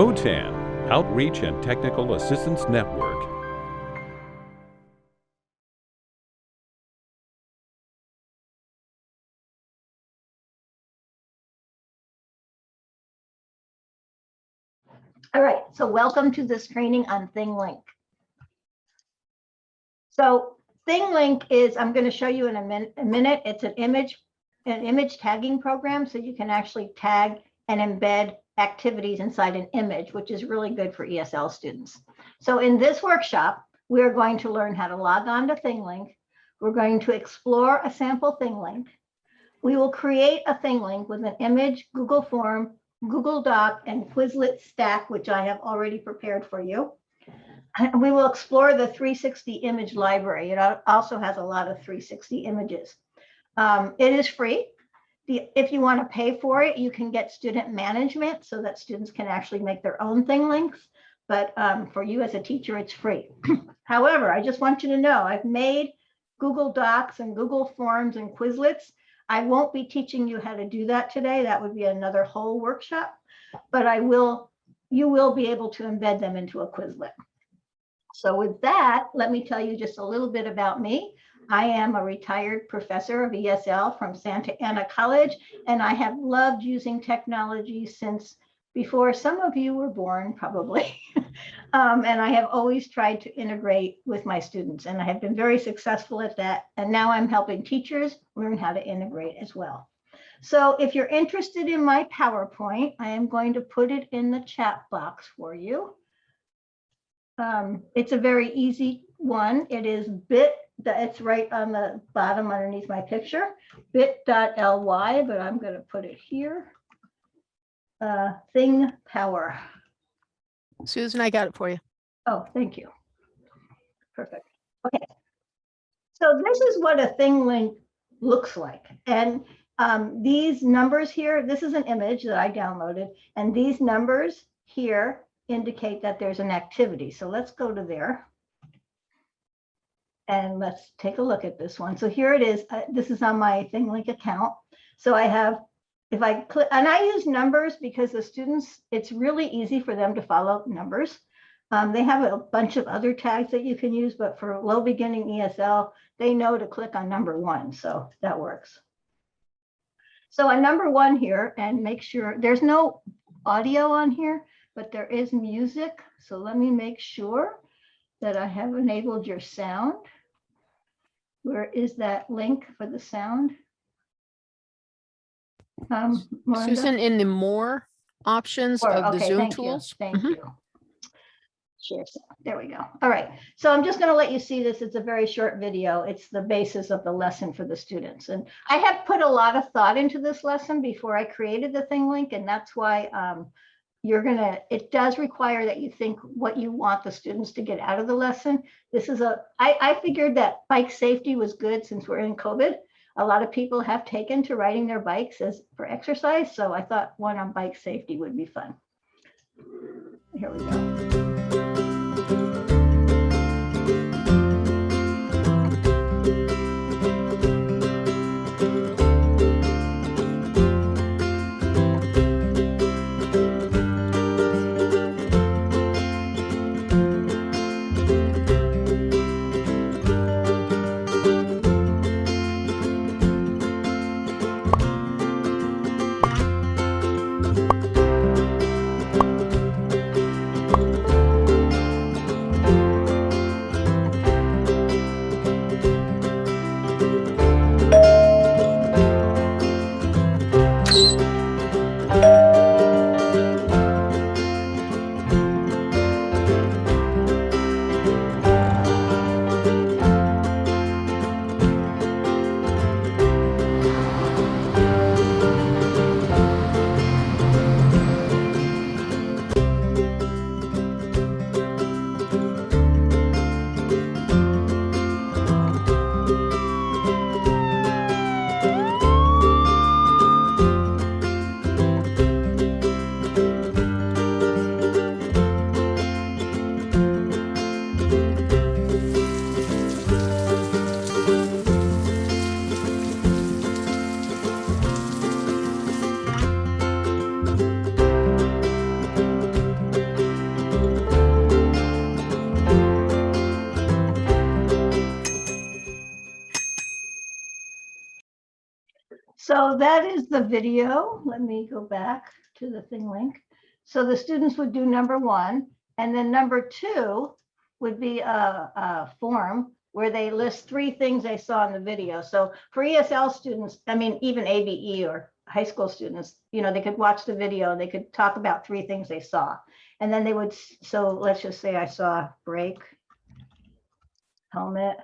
OTAN, Outreach and Technical Assistance Network. All right, so welcome to this training on ThingLink. So ThingLink is, I'm going to show you in a, min a minute, it's an image, an image tagging program, so you can actually tag and embed activities inside an image, which is really good for ESL students. So in this workshop, we're going to learn how to log on to ThingLink. We're going to explore a sample ThingLink. We will create a ThingLink with an image, Google form, Google Doc, and Quizlet stack, which I have already prepared for you. And we will explore the 360 image library. It also has a lot of 360 images. Um, it is free. The, if you want to pay for it, you can get student management so that students can actually make their own thing links. But um, for you as a teacher, it's free. However, I just want you to know I've made Google Docs and Google Forms and Quizlets I won't be teaching you how to do that today. That would be another whole workshop, but I will, you will be able to embed them into a Quizlet. So with that, let me tell you just a little bit about me. I am a retired professor of ESL from Santa Ana College, and I have loved using technology since before some of you were born, probably. um, and I have always tried to integrate with my students, and I have been very successful at that. And now I'm helping teachers learn how to integrate as well. So if you're interested in my PowerPoint, I am going to put it in the chat box for you. Um, it's a very easy one. It is bit, it's right on the bottom underneath my picture, bit.ly, but I'm going to put it here uh, thing power. Susan, I got it for you. Oh, thank you. Perfect. Okay. So this is what a thing link looks like. And um, these numbers here, this is an image that I downloaded, and these numbers here indicate that there's an activity. So let's go to there. And let's take a look at this one. So here it is. Uh, this is on my ThingLink account. So I have if I click, and I use numbers because the students, it's really easy for them to follow numbers. Um, they have a bunch of other tags that you can use, but for low beginning ESL, they know to click on number one, so that works. So on number one here, and make sure there's no audio on here, but there is music. So let me make sure that I have enabled your sound. Where is that link for the sound? Um, Susan, in the more options Or- of the Zoom thank you, tools. Thank Mhm. you. Share, so- there we go. All right, so I'm just going to let you see this. It's a very short video. It's the basis of the lesson for the students. And I have put a lot of thought into this lesson before I created the ThingLink, and that's why um, you're gonna, it does require that you think what you want the students to get out of the lesson. This is a, I, I figured that bike safety was good since we're in COVID a lot of people have taken to riding their bikes as for exercise. So I thought one on bike safety would be fun. Here we go. That is the video. Let me go back to the thing link. So the students would do number one, and then number two would be a, a form where they list three things they saw in the video. So for ESL students, I mean, even ABE or high school students, you know, they could watch the video, they could talk about three things they saw. And then they would, so let's just say I saw brake, helmet,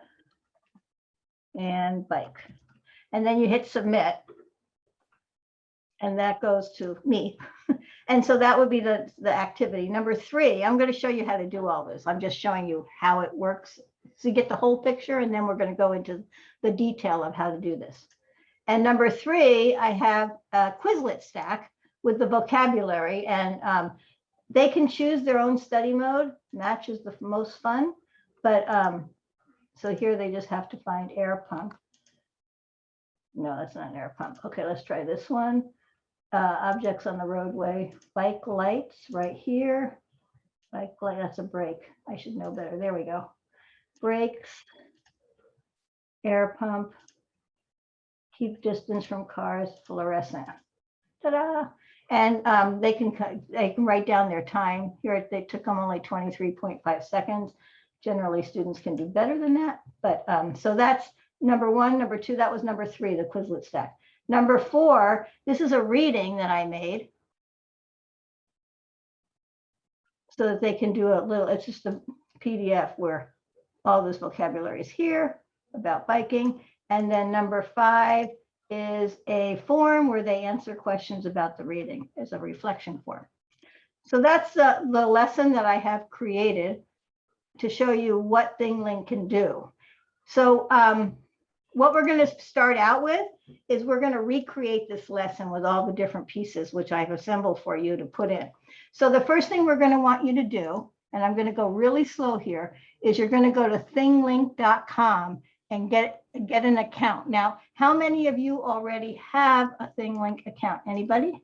and bike. And then you hit submit. And that goes to me. And so that would be the, the activity. Number three, I'm going to show you how to do all this. I'm just showing you how it works. So you get the whole picture and then we're going to go into the detail of how to do this. And number three, I have a Quizlet stack with the vocabulary and um, they can choose their own study mode. Match is the most fun, but um, so here they just have to find air pump. No, that's not an air pump. Okay, let's try this one. Uh, objects on the roadway, bike lights right here. Bike light, that's a brake. I should know better. There we go. Brakes. Air pump. Keep distance from cars, fluorescent. Ta-da! And um, they can, they can write down their time. Here, they took them only 23.5 seconds. Generally, students can do better than that. But um, so that's number one. Number two, that was number three, the Quizlet stack. Number four, this is a reading that I made. So that they can do a little, it's just a PDF where all this vocabulary is here about biking. And then number five is a form where they answer questions about the reading as a reflection form. So that's the, the lesson that I have created to show you what ThingLink can do. So um, what we're going to start out with is we're going to recreate this lesson with all the different pieces which I've assembled for you to put in. So the first thing we're going to want you to do, and I'm going to go really slow here, is you're going to go to thinglink.com and get get an account. Now, how many of you already have a ThingLink account? Anybody?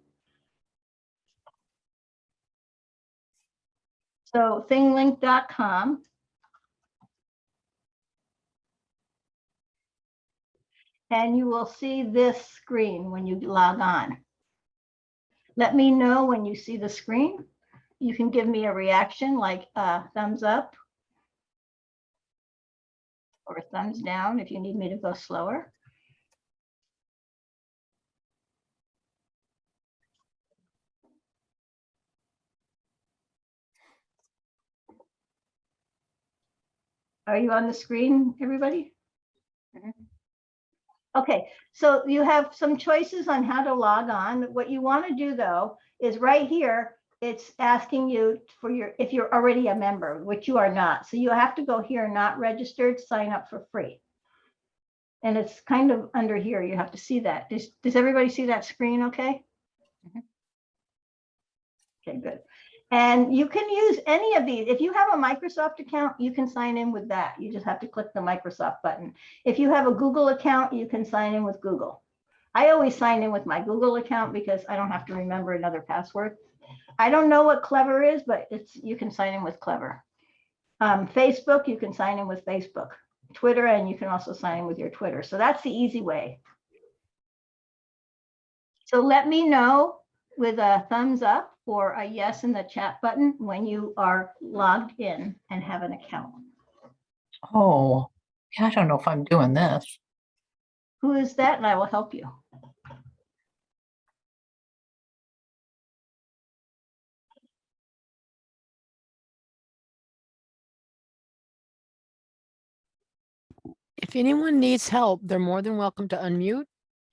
So thinglink.com. And you will see this screen when you log on. Let me know when you see the screen. You can give me a reaction like a thumbs up or thumbs down if you need me to go slower. Are you on the screen, everybody? Mm-hmm. Okay, so you have some choices on how to log on. What you want to do though is right here, it's asking you for your, if you're already a member, which you are not. So you have to go here, not registered, sign up for free. And it's kind of under here. You have to see that. Does, does everybody see that screen okay? Mm-hmm. Okay, good. And you can use any of these. If you have a Microsoft account, you can sign in with that. You just have to click the Microsoft button. If you have a Google account, you can sign in with Google. I always sign in with my Google account because I don't have to remember another password. I don't know what Clever is, but it's, you can sign in with Clever. Um, Facebook, you can sign in with Facebook. Twitter, and you can also sign in with your Twitter. So that's the easy way. So let me know with a thumbs up or a yes in the chat button when you are logged in and have an account. Oh, I don't know if I'm doing this. Who is that? And I will help you. If anyone needs help, they're more than welcome to unmute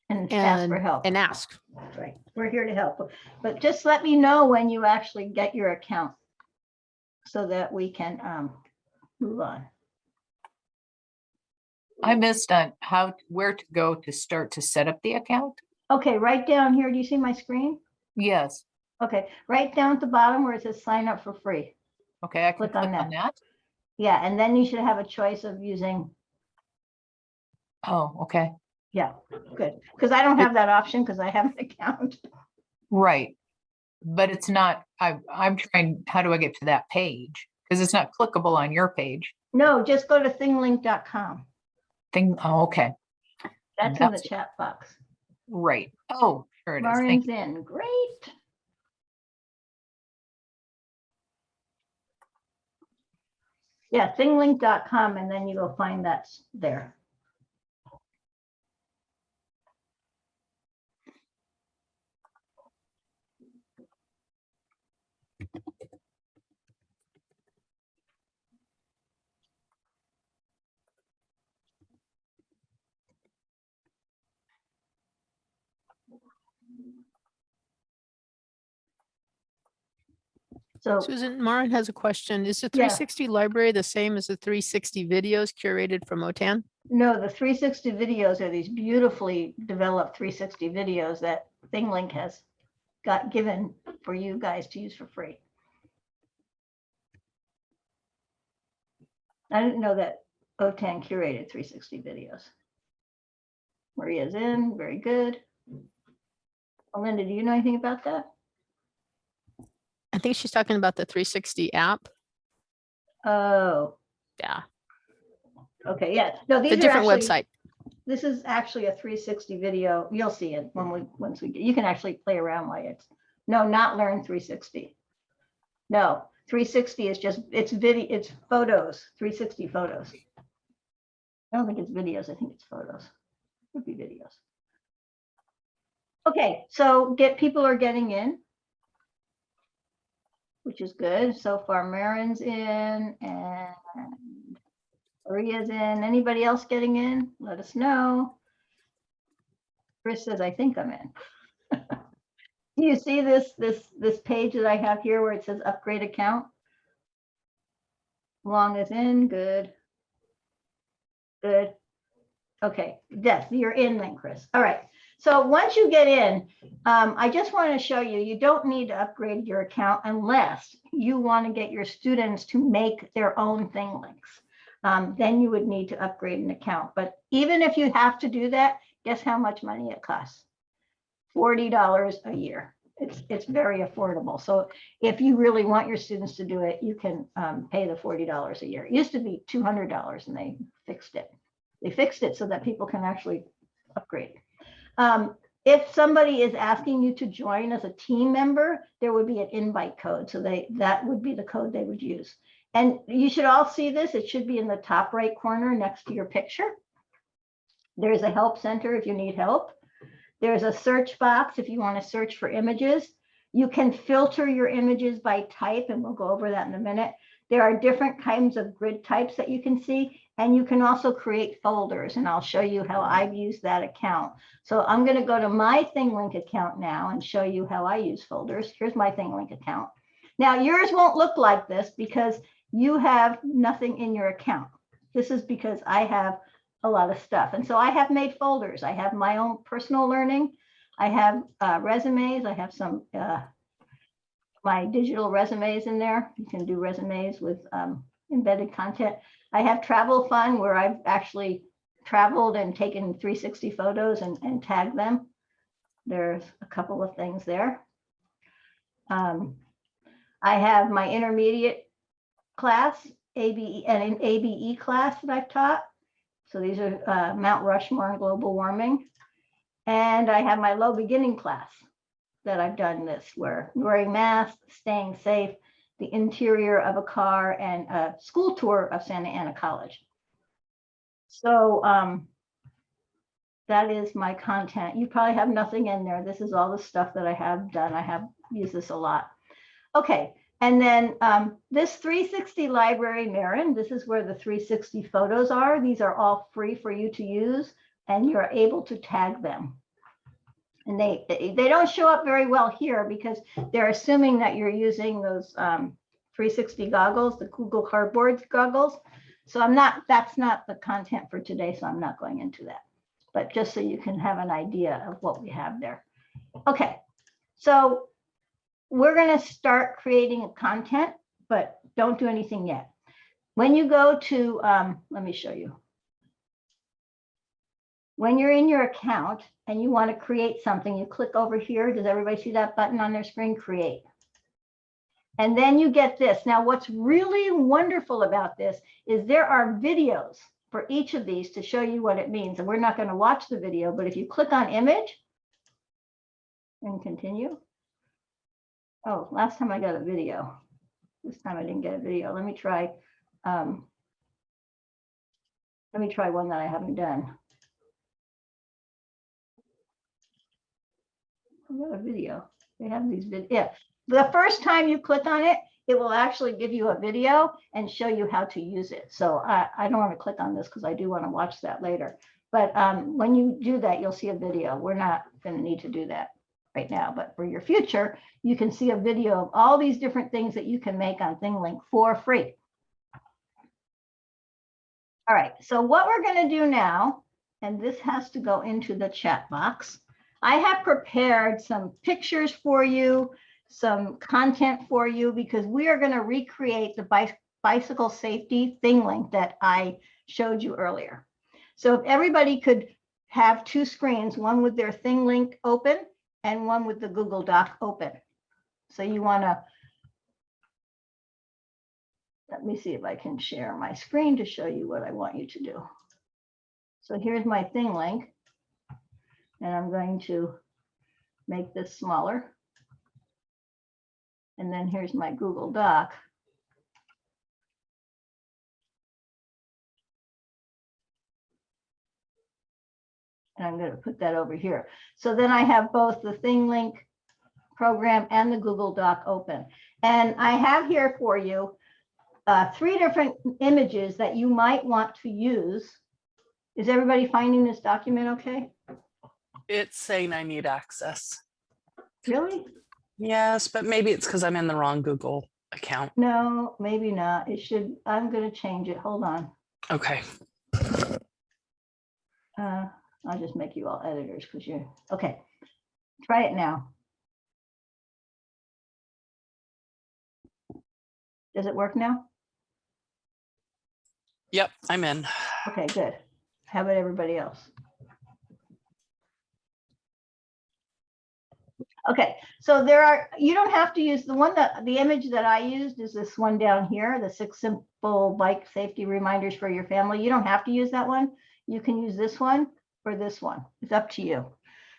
And ask for help. and ask. Right. We're here to help. But just let me know when you actually get your account so that we can um, move on. I missed on how, where to go to start to set up the account. Okay, right down here. Do you see my screen? Yes. Okay, right down at the bottom where it says sign up for free. Okay, I can Click on click on that. Yeah, and then you should have a choice of using, Oh, okay, yeah, good. Because I don't have that option because I have an account. right. But it's not, I, I'm trying, how do I get to that page? Because it's not clickable on your page. No, just go to thinglink.com. Thing, oh, okay, That's in the chat box. Right. Oh, sure it is. Lauren's in, great. Yeah, thinglink.com and then you will find that there. So Susan, Marin has a question. Is the Yeah. 360 library the same as the 360 videos curated from OTAN? No, the 360 videos are these beautifully developed 360 videos that ThingLink has got given for you guys to use for free. I didn't know that OTAN curated 360 videos. Maria's in, very good. Linda, do you know anything about that? I think she's talking about the 360 app. Oh, Yeah, okay, yeah. No, these the are different actually- website. This is actually a three sixty video. You'll see it when we, once we, get you can actually play around while it's, no, not learn three sixty. No, three sixty is just, it's video, it's photos, three sixty photos. I don't think it's videos, I think it's photos. Could be videos. Okay, so get, people are getting in. Which is good. So far Marin's in and Maria's in. Anybody else getting in? Let us know. Chris says, I think I'm in. Do you see this, this, this page that I have here where it says upgrade account? Long is in, good. Good. Okay, yes, you're in then, Chris. All right. So once you get in, um, I just want to show you, you don't need to upgrade your account unless you want to get your students to make their own thing links um, then you would need to upgrade an account. But even if you have to do that, guess how much money it costs? Forty dollars a year. It's, it's very affordable. So if you really want your students to do it, you can um, pay the forty dollars a year. It used to be two hundred dollars and they fixed it. They fixed it so that people can actually upgrade. Um, if somebody is asking you to join as a team member, there would be an invite code. So they, that would be the code they would use. And you should all see this. It should be in the top right corner next to your picture. There's a help center if you need help. There's a search box if you want to search for images. You can filter your images by type, and we'll go over that in a minute. There are different kinds of grid types that you can see, and you can also create folders, and I'll show you how I've used that account. So I'm going to go to my ThingLink account now and show you how I use folders. Here's my ThingLink account. Now, yours won't look like this because you have nothing in your account. This is because I have a lot of stuff. And so I have made folders. I have my own personal learning. I have uh, resumes. I have some uh, my digital resumes in there. You can do resumes with um, embedded content. I have travel fun where I've actually traveled and taken 360 photos and, and tagged them. There's a couple of things there. Um, I have my intermediate class, ABE, and an ABE class that I've taught. So these are uh, Mount Rushmore and global warming. And I have my low beginning class that I've done this where wearing masks, staying safe, the interior of a car and a school tour of Santa Ana College. So um, that is my content. You probably have nothing in there. This is all the stuff that I have done. I have used this a lot. Okay, and then um, this 360 library, Marin, this is where the 360 photos are. These are all free for you to use and you're able to tag them. And they, they don't show up very well here because they're assuming that you're using those um, 360 goggles, the Google Cardboard goggles. So I'm not, that's not the content for today, so I'm not going into that. But just so you can have an idea of what we have there. Okay, so we're going to start creating content, but don't do anything yet. When you go to, um, let me show you. When you're in your account and you want to create something, you click over here. Does everybody see that button on their screen? Create. And then you get this. Now, what's really wonderful about this is there are videos for each of these to show you what it means. And we're not going to watch the video, but if you click on image, and continue. Oh, last time I got a video. This time I didn't get a video. Let me try. um, Let me try one that I haven't done. I got a video. They have these vid, yeah. The first time you click on it, it will actually give you a video and show you how to use it. So I, I don't want to click on this because I do want to watch that later. But um, when you do that, you'll see a video. We're not going to need to do that right now, but for your future, you can see a video of all these different things that you can make on ThingLink for free. All right, so what we're going to do now, and this has to go into the chat box. I have prepared some pictures for you, some content for you, because we are going to recreate the bicy- bicycle safety ThingLink that I showed you earlier. So if everybody could have two screens, one with their ThingLink open and one with the Google Doc open. So you want to let me see if I can share my screen to show you what I want you to do. So here's my ThingLink. And I'm going to make this smaller. And then here's my Google Doc. And I'm going to put that over here. So then I have both the ThingLink program and the Google Doc open. And I have here for you uh, three different images that you might want to use. Is everybody finding this document okay? It's saying I need access. Really? Yes, but maybe it's because I'm in the wrong Google account. No, maybe not. It should, I'm going to change it. Hold on. Okay. Uh, I'll just make you all editors because you're, okay. Try it now. Does it work now? Yep, I'm in. Okay, good. How about everybody else? Okay, so there are, you don't have to use the one that, the image that I used is this one down here, the six simple bike safety reminders for your family. You don't have to use that one. You can use this one or this one. It's up to you.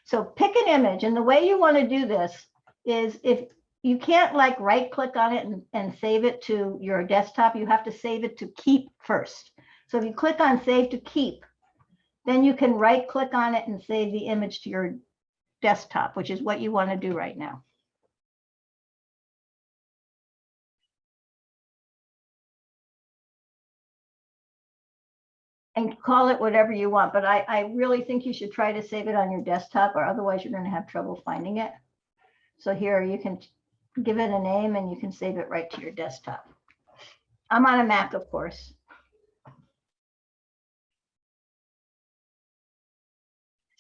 So pick an image and the way you want to do this is if you can't like right click on it and, and save it to your desktop, you have to save it to keep first. So if you click on save to keep, then you can right click on it and save the image to your desktop, which is what you want to do right now. And call it whatever you want, but I, I really think you should try to save it on your desktop or otherwise you're going to have trouble finding it. So here you can give it a name and you can save it right to your desktop. I'm on a Mac, of course.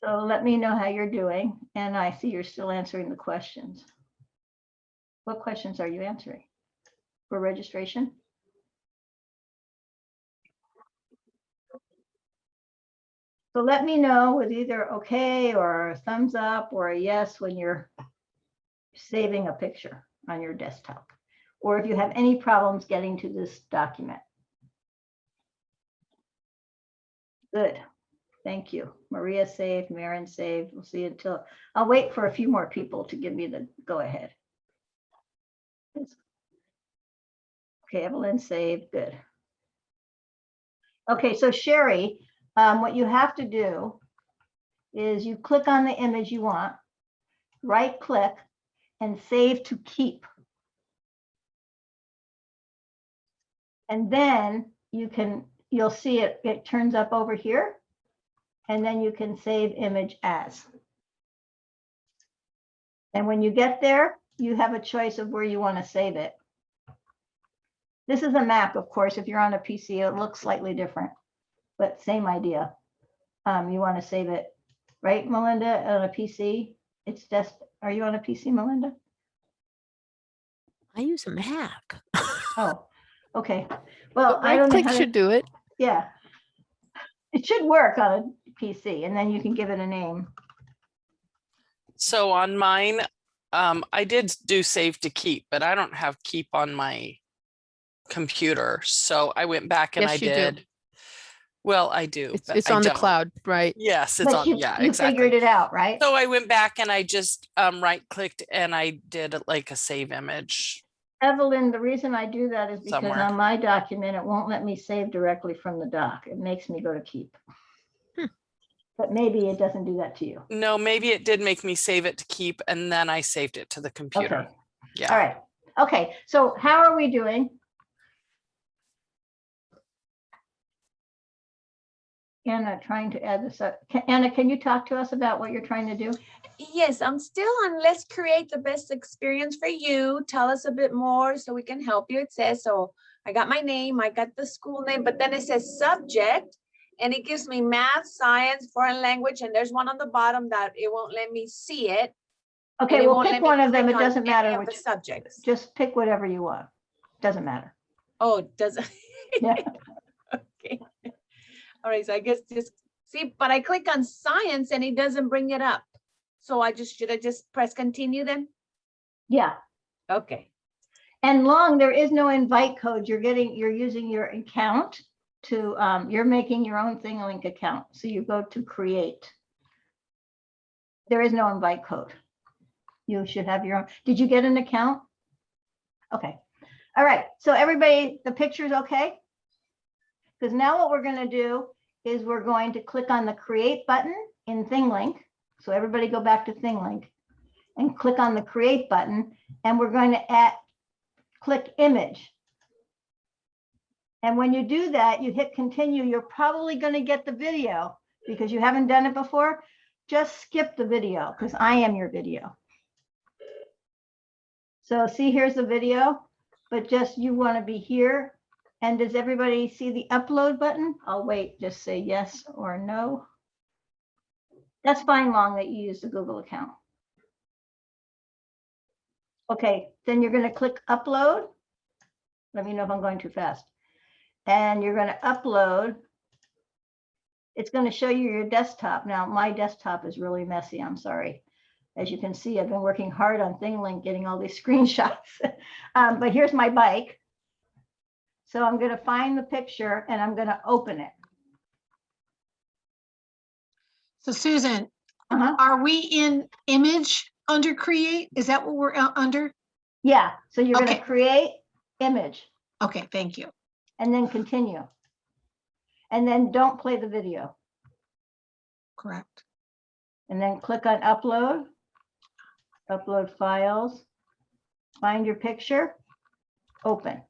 So let me know how you're doing. And I see you're still answering the questions. What questions are you answering? For registration? So let me know with either okay or a thumbs up or a yes when you're saving a picture on your desktop. Or if you have any problems getting to this document. Good. Thank you. Maria saved, Maren saved. We'll see until, I'll wait for a few more people to give me the go ahead. Okay, Evelyn saved, good. Okay, so Sherry, um, what you have to do is you click on the image you want, right click and save to keep. And then you can, you'll see it, it turns up over here and then you can save image as. And when you get there, you have a choice of where you want to save it. This is a Mac, of course. If you're on a PC, it looks slightly different, but same idea. Um, you want to save it, right, Melinda, on a PC? It's just, are you on a PC, Melinda? I use a Mac. Oh, okay. Well, I right don't know click how to, should do it. yeah. It should work on a PC and then you can give it a name. So on mine, um, I did do save to keep, but I don't have keep on my computer. So I went back and I Yes, you do. did. Well, I do. It's, but it's I on the don't. cloud, right? Yes, it's But on, you, yeah, you figured it out, right? So I went back and I just um right clicked and I did like a save image. Evelyn, the reason I do that is because Somewhere. on my document, it won't let me save directly from the doc. It makes me go to keep. But maybe it doesn't do that to you. No, maybe it did make me save it to keep and then I saved it to the computer. all Yeah. All right. Okay, so how are we doing? Anna, trying to add this up. Ca- Anna, can you talk to us about what you're trying to do? Yes, I'm still on let's create the best experience for you. Tell us a bit more so we can help you. It says, so I got my name, I got the school name, but then it says subject. And it gives me math, science, foreign language, and there's one on the bottom that it won't let me see it. Okay, well, pick one of them. It on doesn't matter which, Subjects. just pick whatever you want. Doesn't matter. Oh, doesn't. Yeah. Okay. All right, so I guess just, see, but I click on science and it doesn't bring it up. So I just, should I just press continue then? Yeah. Okay. And long, there is no invite code. You're getting, you're using your account to, um, you're making your own ThingLink account. So you go to create. There is no invite code. You should have your own. Did you get an account? Okay. All right. So everybody, the picture's okay? Because now what we're going to do is we're going to click on the create button in ThingLink. So everybody go back to ThingLink and click on the create button and we're going to add, click image. And when you do that, you hit continue, you're probably going to get the video because you haven't done it before. Just skip the video because I am your video. So see, here's the video, but just you want to be here. And does everybody see the upload button? I'll wait, just say yes or no. That's fine, long that you use the Google account. Okay, then you're gonna click upload. Let me know if I'm going too fast. And you're gonna upload. It's gonna show you your desktop. Now, my desktop is really messy, I'm sorry. As you can see, I've been working hard on ThingLink, getting all these screenshots. Um, But here's my bike. So I'm gonna find the picture and I'm gonna open it. So Susan, Uh-huh. are we in image under create? Is that what we're uh, under? Yeah, so you're gonna create image Okay, thank you. And then continue. And then don't play the video. Correct. And then click on upload. Upload files. Find your picture. Open.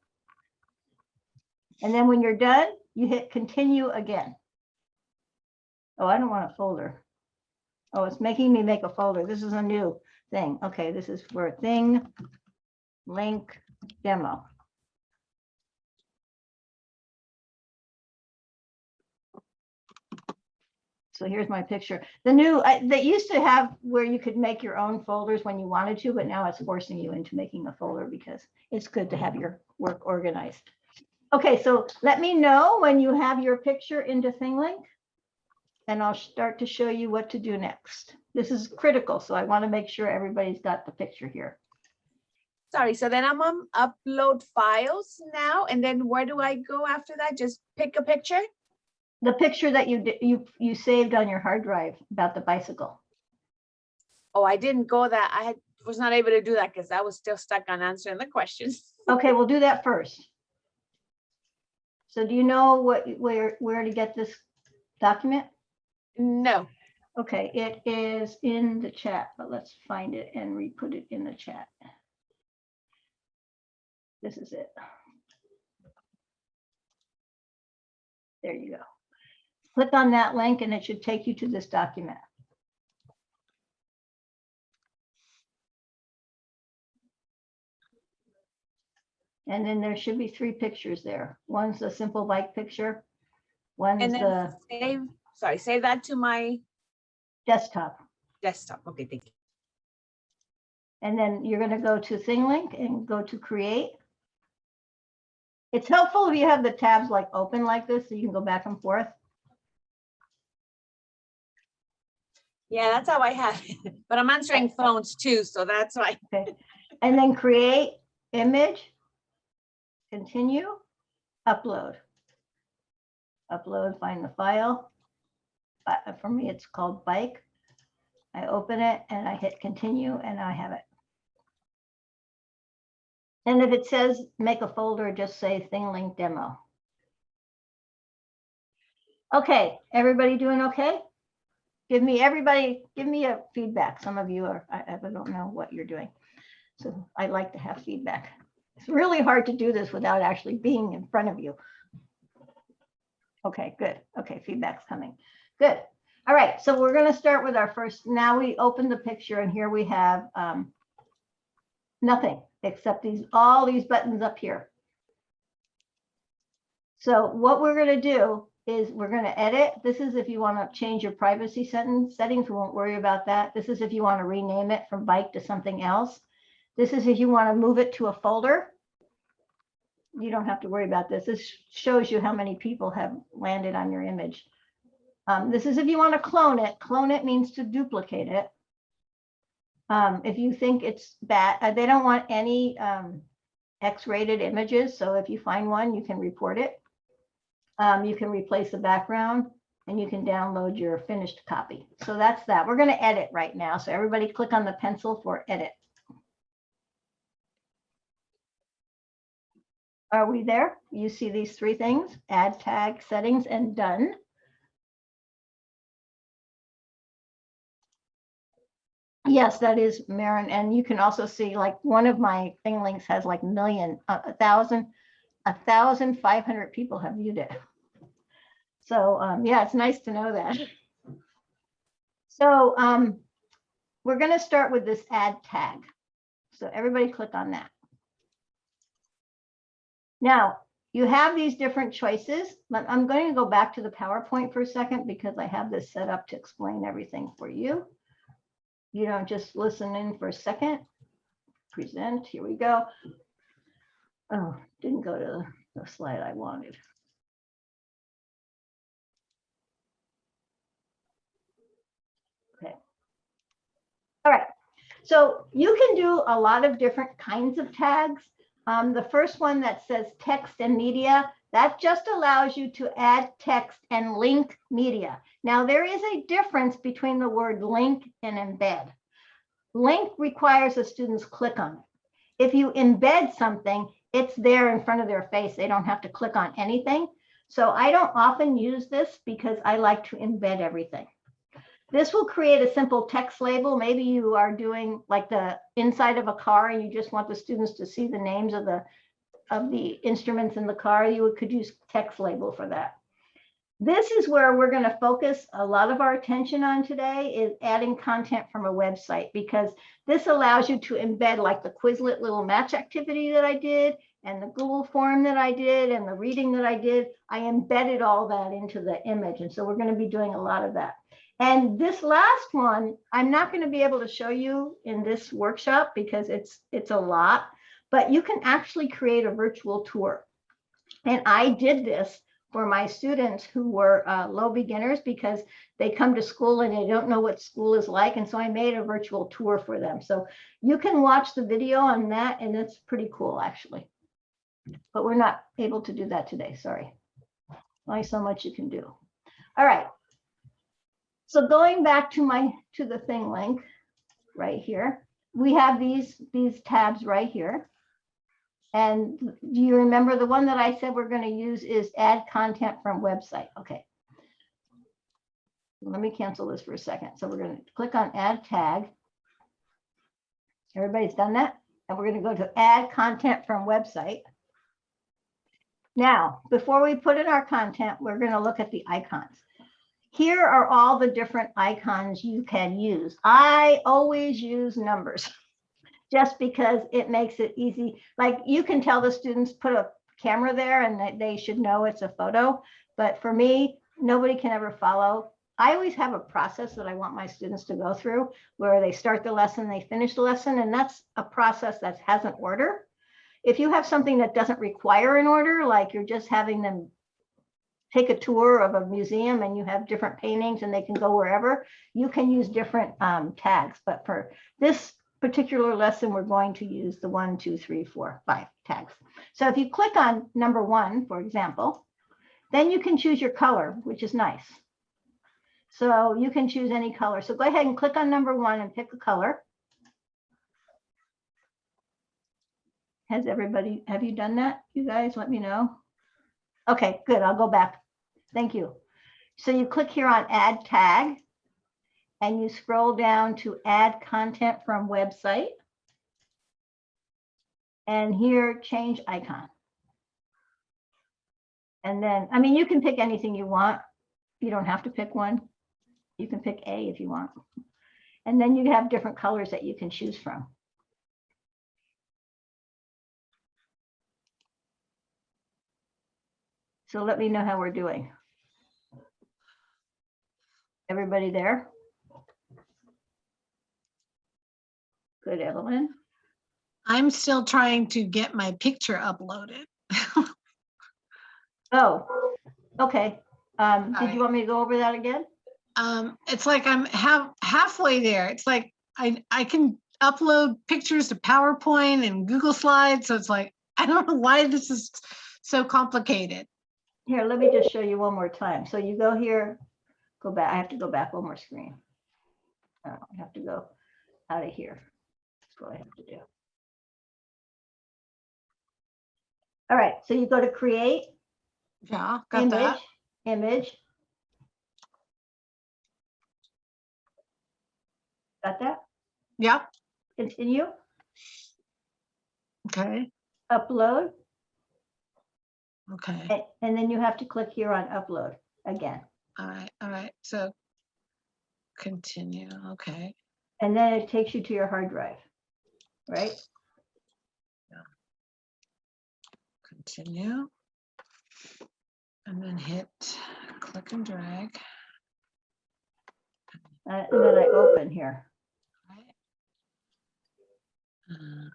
And then when you're done, you hit continue again. Oh, I don't want a folder. Oh, it's making me make a folder. This is a new thing. Okay, this is for thing link demo. So here's my picture. The new, I- they used to have where you could make your own folders when you wanted to, but now it's forcing you into making a folder because it's good to have your work organized. Okay, so let me know when you have your picture into ThingLink. And I'll start to show you what to do next. This is critical, so I want to make sure everybody's got the picture here. Sorry, so then I'm on upload files now, and then where do I go after that? Just pick a picture? The picture that you, you, you saved on your hard drive about the bicycle. Oh, I didn't go that, I had, was not able to do that because I was still stuck on answering the questions. Okay, we'll do that first. So do you know what, where, where to get this document? No, Okay, it is in the chat, but let's find it and re-put it in the chat. This is it. There you go. Click on that link and it should take you to this document. And then there should be three pictures there. One's a simple bike picture. One's and the save, sorry, save that to my desktop. desktop. Okay, thank you. And then you're gonna go to ThingLink and go to create. It's helpful if you have the tabs like open like this, so you can go back and forth. Yeah, that's how I have it, but I'm answering phones too, so that's why. Okay. And then create image. Continue, upload. upload, find the file. Uh, For me, it's called bike. I open it and I hit continue and I have it. And if it says make a folder, just say thing link demo. Okay, everybody doing okay? Give me, everybody, give me a feedback. Some of you are, I, I don't know what you're doing. So I like to have feedback. It's really hard to do this without actually being in front of you. Okay, good. Okay, feedback's coming. Good. All right, so we're gonna start with our first, now we open the picture and here we have um, nothing except these, all these buttons up here. So what we're gonna do is we're gonna edit. This is if you wanna change your privacy sentence settings, we won't worry about that. This is if you wanna rename it from bike to something else. This is if you wanna move it to a folder. You don't have to worry about this. This shows you how many people have landed on your image. Um, this is if you want to clone it. Clone it means to duplicate it. Um, if you think it's bad, uh, they don't want any um, X-rated images. So if you find one, you can report it. Um, you can replace the background and you can download your finished copy. So that's that. We're going to edit right now. So everybody click on the pencil for edit. Are we there? You see these three things, add tag settings and done. Yes, that is Marin. And you can also see like one of my thing links has like million, a a thousand, a thousand five hundred people have viewed it. So um, yeah, it's nice to know that. So um, we're going to start with this add tag. So everybody click on that. Now, you have these different choices. but I'm going to go back to the PowerPoint for a second because I have this set up to explain everything for you. You don't just listen in for a second. Present, here we go. Oh, didn't go to the slide I wanted. Okay. All right, so you can do a lot of different kinds of tags. Um, the first one that says text and media, that just allows you to add text and link media. Now, there is a difference between the word link and embed. Link requires the students click on it. If you embed something, it's there in front of their face. They don't have to click on anything. So I don't often use this because I like to embed everything. This will create a simple text label. Maybe you are doing like the inside of a car and you just want the students to see the names of the of the instruments in the car. You could use text label for that. This is where we're going to focus a lot of our attention on today is adding content from a website because this allows you to embed like the Quizlet little match activity that I did and the Google form that I did and the reading that I did. I embedded all that into the image. And so we're going to be doing a lot of that. And this last one, I'm not going to be able to show you in this workshop because it's it's a lot, but you can actually create a virtual tour. And I did this for my students who were uh, low beginners because they come to school and they don't know what school is like. And so I made a virtual tour for them. So you can watch the video on that and it's pretty cool actually. But we're not able to do that today, sorry. Only so much you can do. All right. So going back to my, to the thing link right here, we have these, these tabs right here. And do you remember the one that I said we're going to use is add content from website? Okay. Let me cancel this for a second. So we're going to click on add tag. Everybody's done that? And we're going to go to add content from website. Now, before we put in our content, we're going to look at the icons. Here are all the different icons you can use. I always use numbers just because it makes it easy. Like you can tell the students put a camera there and they should know it's a photo. But for me, nobody can ever follow. I always have a process that I want my students to go through where they start the lesson, they finish the lesson, and that's a process that has an order. If you have something that doesn't require an order, like you're just having them take a tour of a museum and you have different paintings and they can go wherever, you can use different um, tags. But for this particular lesson, we're going to use the one, two, three, four, five tags. So if you click on number one, for example, Then you can choose your color, which is nice. So you can choose any color. So go ahead and click on number one and pick a color. Has everybody, have you done that? You guys, let me know. Okay, good. I'll go back. Thank you. So you click here on add tag and you scroll down to add content from website. And here, change icon. And then, I mean, you can pick anything you want. You don't have to pick one. You can pick A if you want. And then you have different colors that you can choose from. So let me know how we're doing. Everybody there? Good, Evelyn. I'm still trying to get my picture uploaded. Oh, okay. Um, did Alright. you want me to go over that again? Um, it's like I'm half, halfway there. It's like I, I can upload pictures to PowerPoint and Google Slides. So it's like, I don't know why this is so complicated. Here, let me just show you one more time. So you go here, go back. I have to go back one more screen. Oh, I have to go out of here. That's what I have to do. All right, so you go to create, Yeah, got image, that. image. Got that? Yep, Continue, okay, upload, okay. a- and then you have to click here on upload again. All right, all right. So continue, okay. And then it takes you to your hard drive, right? Continue. And then hit click and drag. Uh, And then I open here. right? Uh,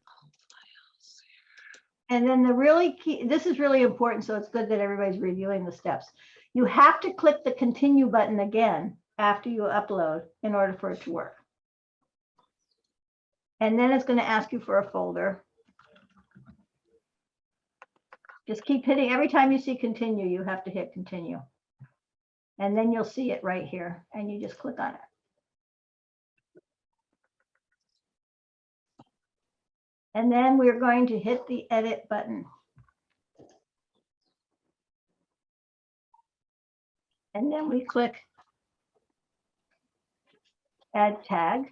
And then the really key, this is really important, so it's good that everybody's reviewing the steps. You have to click the continue button again after you upload in order for it to work. And then it's going to ask you for a folder. Just keep hitting, every time you see continue, you have to hit continue. And then you'll see it right here and you just click on it. And then we're going to hit the edit button. And then we click add tag.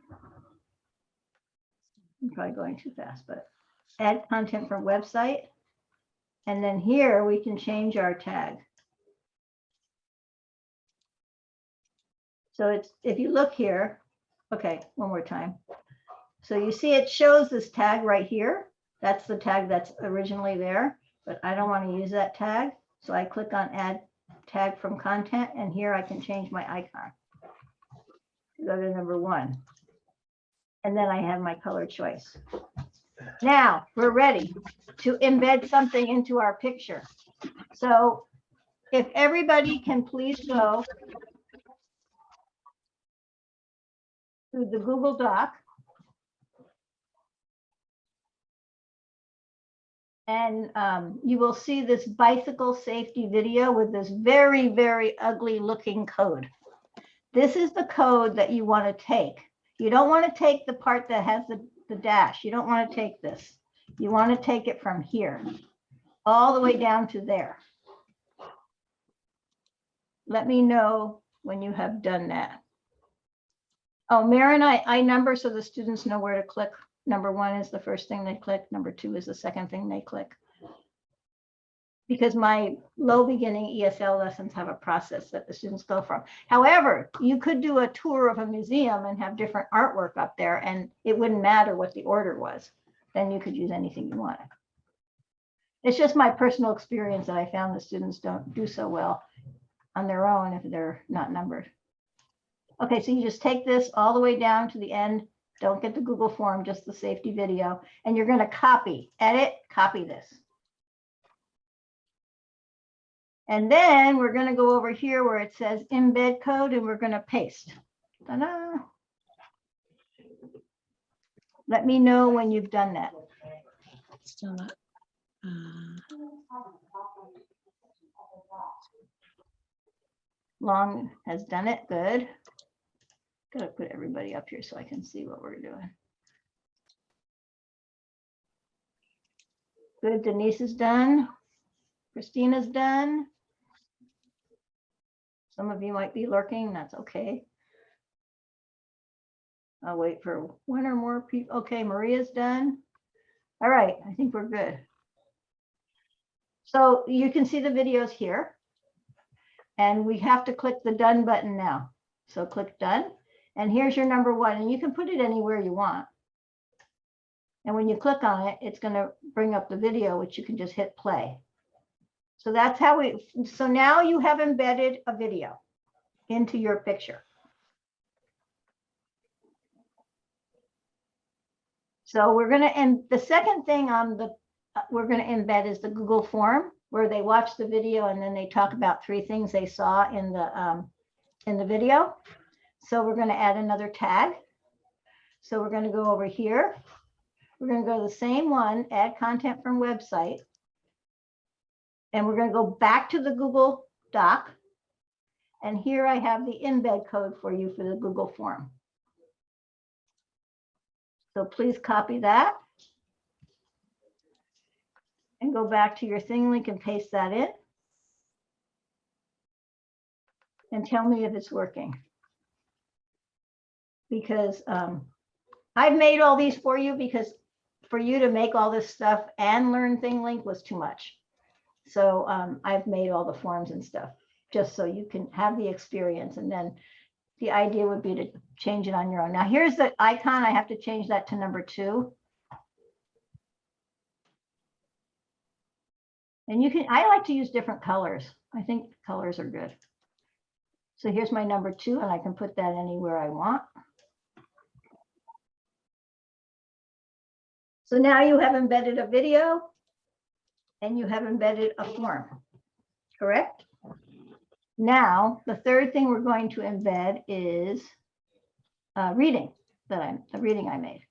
I'm probably going too fast, but add content from website. And then here we can change our tag. So it's, if you look here, okay, one more time. So you see it shows this tag right here. That's the tag that's originally there, but I don't want to use that tag. So I click on add tag from content and here I can change my icon. Go to number one. And then I have my color choice. Now we're ready to embed something into our picture. So if everybody can please go to the Google Doc. And um, you will see this bicycle safety video with this very, very ugly looking code. This is the code that you want to take. You don't want to take the part that has the, the dash. You don't want to take this. You want to take it from here all the way down to there. Let me know when you have done that. Oh, Maren, I, I number so the students know where to click. Number one is the first thing they click. Number two is the second thing they click. Because my low beginning ESL lessons have a process that the students go from. However, you could do a tour of a museum and have different artwork up there and it wouldn't matter what the order was. Then you could use anything you wanted. It's just my personal experience that I found the students don't do so well on their own if they're not numbered. Okay, so you just take this all the way down to the end. Don't get the Google form, just the safety video, and you're gonna copy, edit, copy this. And then we're gonna go over here where it says embed code and we're gonna paste. Ta-da. Let me know when you've done that. Still not. uh, Long has done it, good. Gotta put everybody up here so I can see what we're doing. Good, Denise is done. Christina's done. Some of you might be lurking, that's okay. I'll wait for one or more people. Okay, Maria's done. All right, I think we're good. So you can see the videos here. And we have to click the done button now. So click done. And here's your number one, and you can put it anywhere you want. And when you click on it, it's going to bring up the video, which you can just hit play. So that's how we, so now you have embedded a video into your picture. So we're gonna, and the second thing on the, uh, we're gonna embed is the Google form where they watch the video and then they talk about three things they saw in the, um, in the video. So we're gonna add another tag. So we're gonna go over here. We're gonna go to the same one, add content from website. And we're gonna go back to the Google Doc. And here I have the embed code for you for the Google form. So please copy that. And go back to your ThingLink and paste that in. And tell me if it's working. Because um, I've made all these for you because for you to make all this stuff and learn ThingLink was too much. So um, I've made all the forms and stuff, just so you can have the experience and then the idea would be to change it on your own. Now here's the icon. I have to change that to number two. And you can, I like to use different colors. I think colors are good. So here's my number two and I can put that anywhere I want. So now you have embedded a video and you have embedded a form, correct? Now, the third thing we're going to embed is uh, reading that I'm, the reading I made.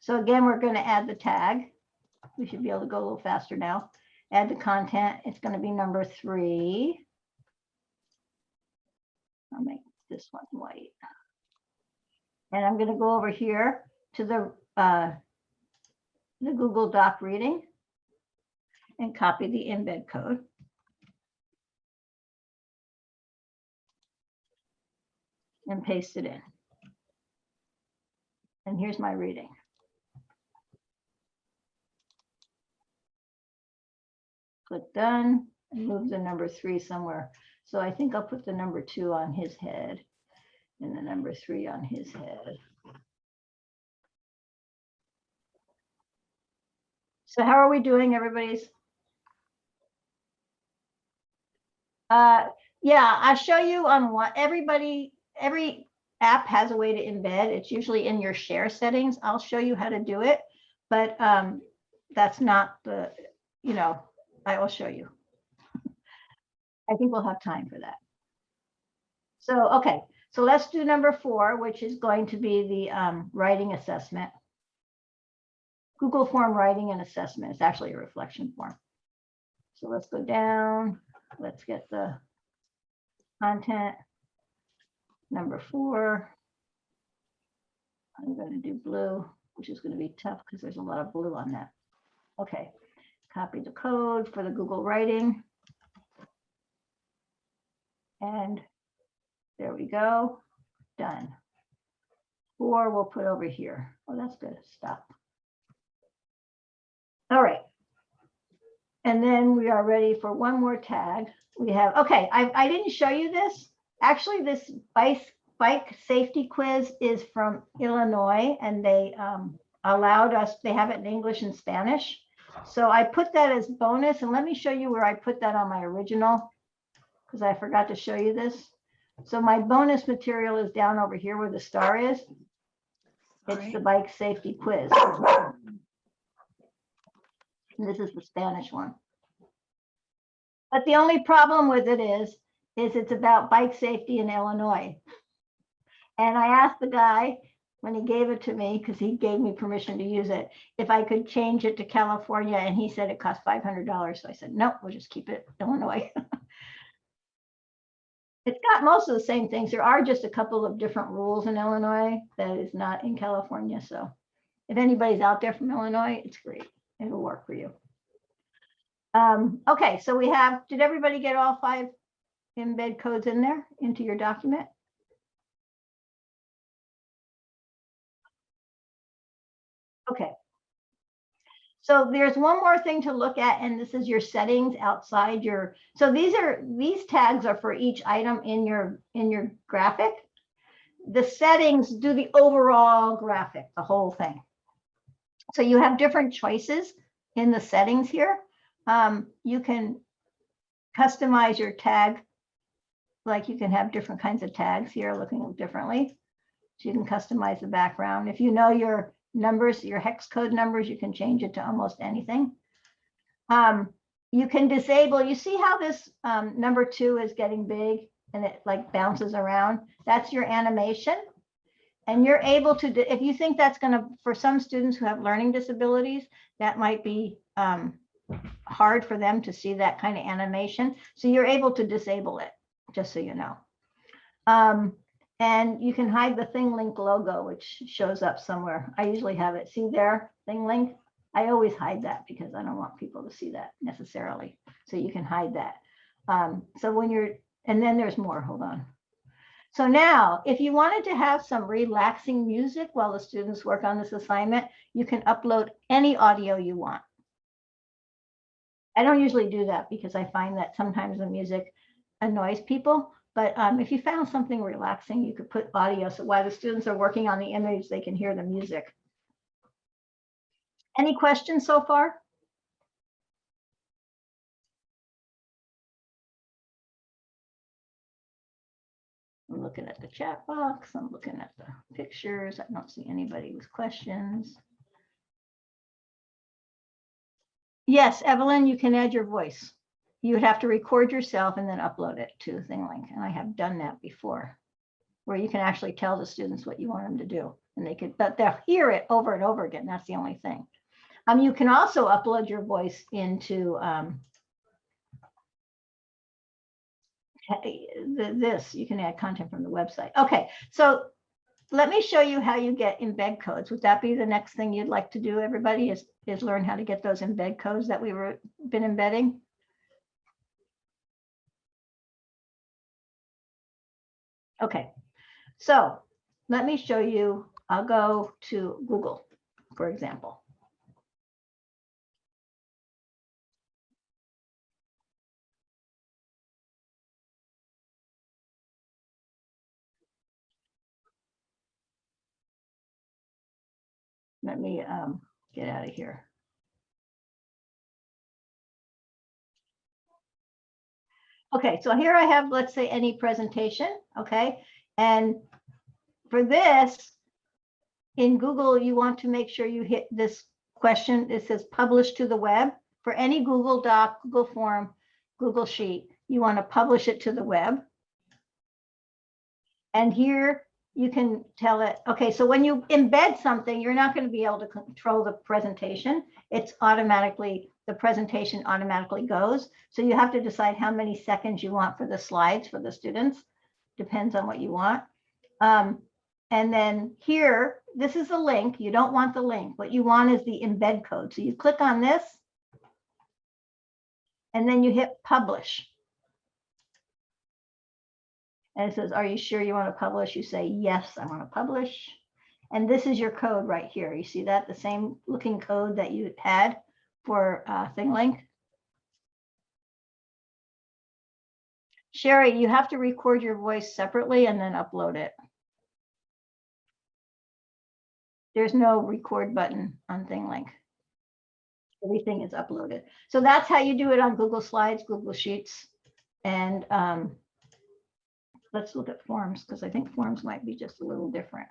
So again, we're going to add the tag. We should be able to go a little faster now. Add the content. It's going to be number three. I'll make this one white. And I'm going to go over here to the, uh, the Google Doc reading and copy the embed code. and paste it in. And here's my reading. Click done, and move the number three somewhere. So I think I'll put the number two on his head and the number three on his head. So how are we doing, everybody's? Uh, yeah, I'll show you on what everybody every app has a way to embed. It's usually in your share settings. I'll show you how to do it, but um, that's not the, you know, I will show you. I think we'll have time for that. So, okay, so let's do number four, which is going to be the um, writing assessment. Google form writing and assessment. It's actually a reflection form. So let's go down. Let's get the content number four. I'm going to do blue, which is going to be tough because there's a lot of blue on that. Okay, copy the code for the Google writing. And there we go, done. Four we'll put over here. Oh, that's good, stop. All right. And then we are ready for one more tag. We have, okay, I, I didn't show you this. Actually, this bike, bike safety quiz is from Illinois and they um, allowed us, they have it in English and Spanish. So I put that as bonus and let me show you where I put that on my original because I forgot to show you this. So my bonus material is down over here where the star is. It's Alright. the bike safety quiz. This is the Spanish one. But the only problem with it is, is it's about bike safety in Illinois. And I asked the guy when he gave it to me, because he gave me permission to use it, if I could change it to California, and he said it cost five hundred dollars. So I said, no, we'll just keep it Illinois. It's got most of the same things. There are just a couple of different rules in Illinois that is not in California, so if anybody's out there from Illinois, it's great. It'll work for you. Um, okay, so we have, did everybody get all five embed codes in there into your document? Okay. So there's one more thing to look at, and this is your settings outside your, so these are, these tags are for each item in your, in your graphic. The settings do the overall graphic, the whole thing. So you have different choices in the settings here. Um, you can customize your tag. Like you can have different kinds of tags here looking differently. So you can customize the background. If you know your numbers, your hex code numbers, you can change it to almost anything. Um, you can disable, you see how this um, number two is getting big and it like bounces around? That's your animation. And you're able to, if you think that's gonna, for some students who have learning disabilities, that might be um, hard for them to see that kind of animation. So you're able to disable it, just so you know. Um, and you can hide the ThingLink logo, which shows up somewhere. I usually have it. See there, ThingLink? I always hide that because I don't want people to see that necessarily. So you can hide that. Um, so when you're, and then there's more, hold on. So now, if you wanted to have some relaxing music while the students work on this assignment, you can upload any audio you want. I don't usually do that because I find that sometimes the music annoys people. But um, if you found something relaxing, you could put audio. So while the students are working on the image, they can hear the music. Any questions so far? I'm looking at the chat box. I'm looking at the pictures. I don't see anybody with questions. Yes, Evelyn, you can add your voice. You would have to record yourself and then upload it to ThingLink. And I have done that before. Where you can actually tell the students what you want them to do. And they could, but they'll hear it over and over again. That's the only thing. Um, you can also upload your voice into um, the- this, you can add content from the website. Okay, so let me show you how you get embed codes. Would that be the next thing you'd like to do, everybody, is, is learn how to get those embed codes that we've been embedding? Okay, so let me show you, I'll go to Google, for example. Let me um, get out of here. Okay, so here I have, let's say, any presentation, okay? And for this, in Google, you want to make sure you hit this question. It says publish to the web. For any Google Doc, Google Form, Google Sheet, you want to publish it to the web. And here you can tell it, okay, so when you embed something, you're not going to be able to control the presentation. It's automatically, the presentation automatically goes. So you have to decide how many seconds you want for the slides for the students. Depends on what you want. Um, and then here, this is the link. You don't want the link. What you want is the embed code. So you click on this. And then you hit publish. And it says, are you sure you want to publish? You say, yes, I want to publish. And this is your code right here. You see that? The same looking code that you had for uh, ThingLink. Sherry, you have to record your voice separately and then upload it. There's no record button on ThingLink. Everything is uploaded. So that's how you do it on Google Slides, Google Sheets. And um, let's look at forms because I think forms might be just a little different.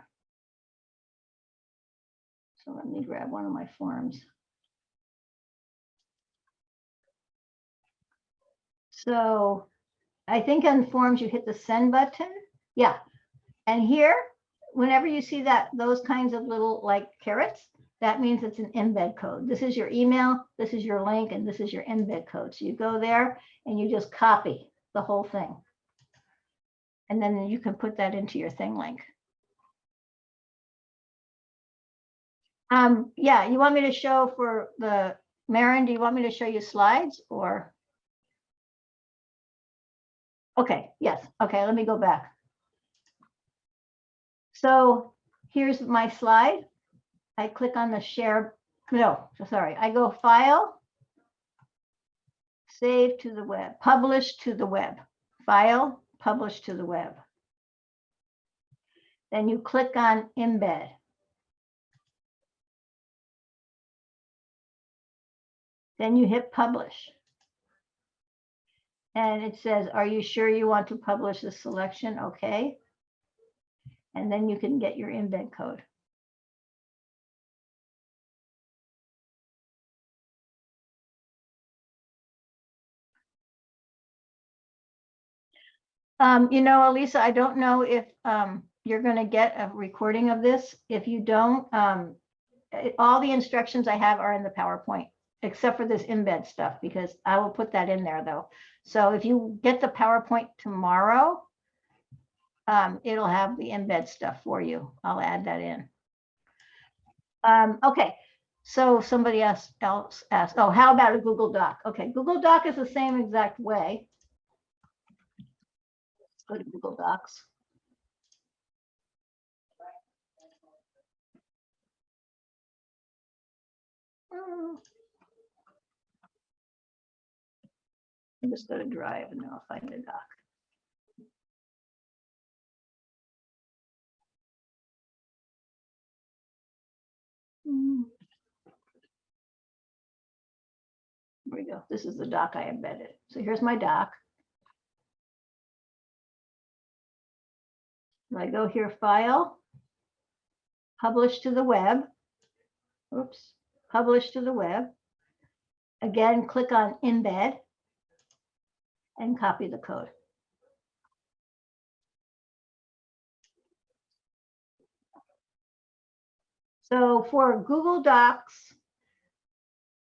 So let me grab one of my forms. So I think on forms you hit the send button. Yeah. And here, whenever you see that, those kinds of little like carets, that means it's an embed code. This is your email, this is your link, and this is your embed code. So you go there and you just copy the whole thing. And then you can put that into your ThingLink. Um, yeah, you want me to show for the, Maren, do you want me to show you slides or? Okay, yes, okay, let me go back. So here's my slide. I click on the share, no, sorry, I go file. Save to the web, publish to the web, file, publish to the web. Then you click on embed. Then you hit publish. And it says, are you sure you want to publish this selection? Okay. And then you can get your embed code. Um, you know, Elisa, I don't know if um, you're going to get a recording of this. If you don't, um, eh, all the instructions I have are in the PowerPoint, except for this embed stuff, because I will put that in there though. So if you get the PowerPoint tomorrow, um, it'll have the embed stuff for you. I'll add that in. Um, okay, so somebody else asked, oh, how about a Google Doc? Okay, Google Doc is the same exact way. Go to Google Docs. I'm just going to Drive and then I'll find the doc. Hmm. Here we go. This is the doc I embedded. So here's my doc. I go here, File, Publish to the web. Oops, Publish to the web. Again, click on Embed and copy the code. So for Google Docs,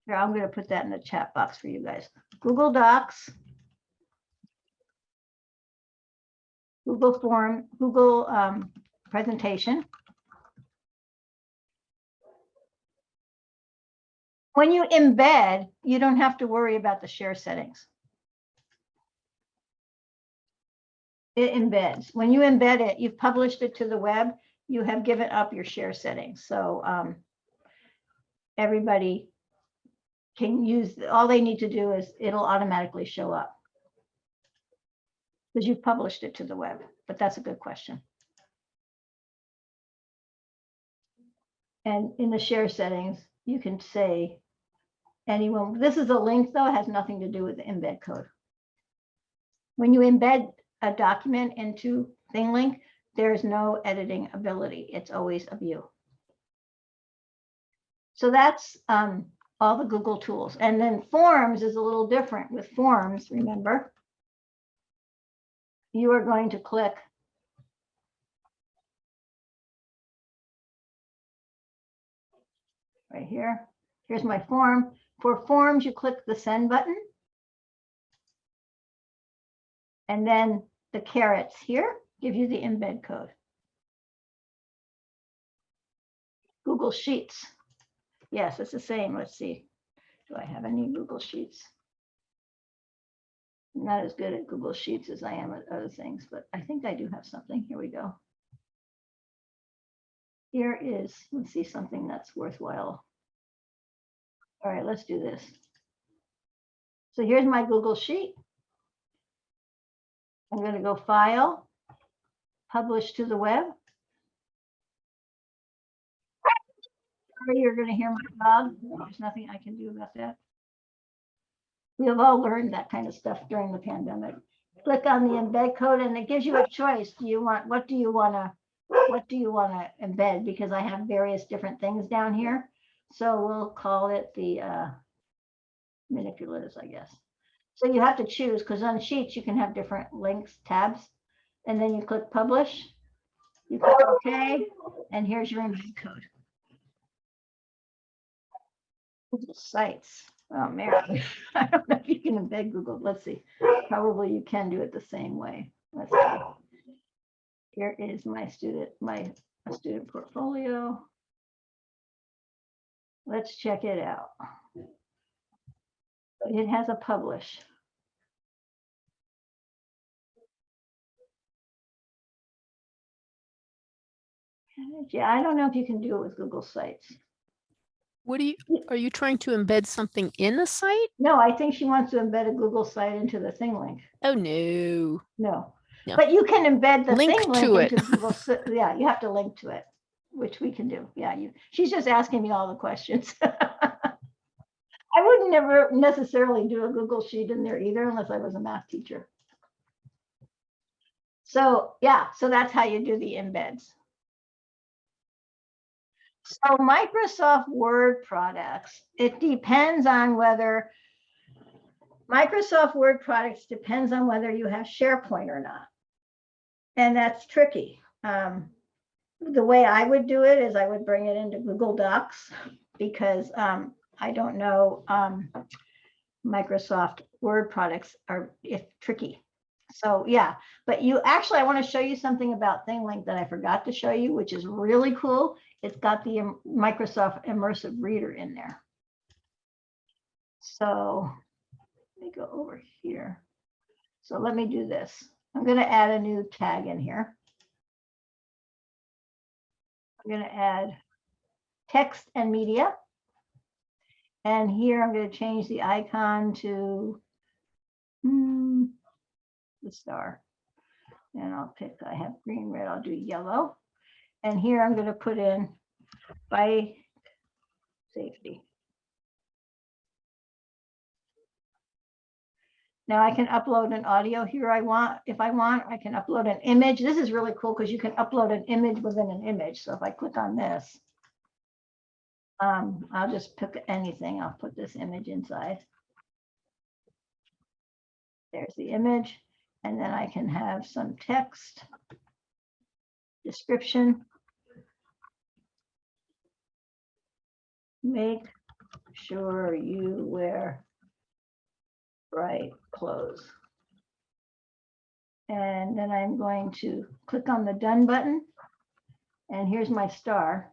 here, I'm going to put that in the chat box for you guys. Google Docs, Google Form, Google um, presentation. When you embed, you don't have to worry about the share settings. It embeds. When you embed it, you've published it to the web, you have given up your share settings. So um, everybody can use, all they need to do is it'll automatically show up. Because you've published it to the web, but that's a good question. And in the share settings, you can say anyone, this is a link though, it has nothing to do with the embed code. When you embed a document into ThingLink, there's no editing ability. It's always a view. So that's um, all the Google tools. And then Forms is a little different with Forms, remember? You are going to click right here. Here's my form. For forms, you click the send button. And then the carets here give you the embed code. Google Sheets. Yes, it's the same. Let's see. Do I have any Google Sheets? Not as good at Google Sheets as I am at other things, but I think I do have something. Here we go. Here is, let's see, something that's worthwhile. All right, let's do this. So here's my Google Sheet. I'm going to go File, Publish to the web. Sorry, You're going to hear my dog. There's nothing I can do about that. We have all learned that kind of stuff during the pandemic. Click on the embed code and it gives you a choice. Do you want, what do you want to, what do you want to embed? Because I have various different things down here. So we'll call it the uh, manipulatives, I guess. So you have to choose because on Sheets you can have different links, tabs, and then you click Publish. You click OK, and here's your embed code. Sites. Oh, Mary, I don't know if you can embed Google. Let's see. Probably you can do it the same way. Let's see. Here is my student, my student portfolio. Let's check it out. It has a publish. Yeah, I don't know if you can do it with Google Sites. What do you, are you trying to embed something in the site? No, I think she wants to embed a Google site into the ThingLink. Oh, no. No, No. but you can embed the Link thing to link it. into Google. Yeah, you have to link to it, which we can do. Yeah, you, she's just asking me all the questions. I wouldn't never necessarily do a Google sheet in there either unless I was a math teacher. So, yeah, so that's how you do the embeds. So Microsoft Word products, it depends on whether Microsoft Word products depends on whether you have SharePoint or not. And that's tricky. Um, the way I would do it is I would bring it into Google Docs because um, I don't know um, Microsoft Word products are if tricky. So yeah, but you actually, I want to show you something about ThingLink that I forgot to show you, which is really cool. It's got the Microsoft Immersive Reader in there. So let me go over here. So let me do this. I'm going to add a new tag in here. I'm going to add text and media. And here I'm going to change the icon to hmm, the star. And I'll pick, I have green, red, I'll do yellow. And here I'm going to put in by safety. Now I can upload an audio here I want, if I want, I can upload an image. This is really cool because you can upload an image within an image. So if I click on this, um, I'll just pick anything. I'll put this image inside. There's the image, and then I can have some text, description. Make sure you wear bright clothes. And then I'm going to click on the done button. And here's my star.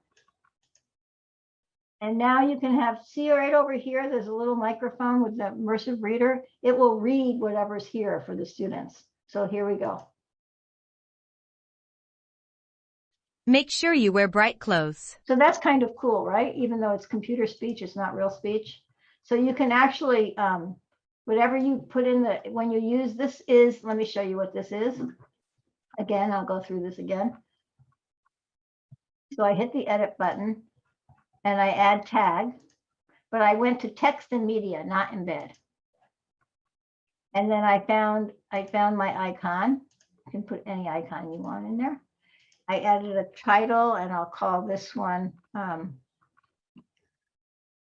And now you can have, see right over here, there's a little microphone with the immersive reader. It will read whatever's here for the students. So here we go. Make sure you wear bright clothes. So that's kind of cool, right? Even though it's computer speech, it's not real speech. So you can actually, um, whatever you put in the, when you use this is, let me show you what this is. Again, I'll go through this again. So I hit the edit button and I add tag, but I went to text and media, not embed. And then I found, I found my icon. You can put any icon you want in there. I added a title and I'll call this one, um,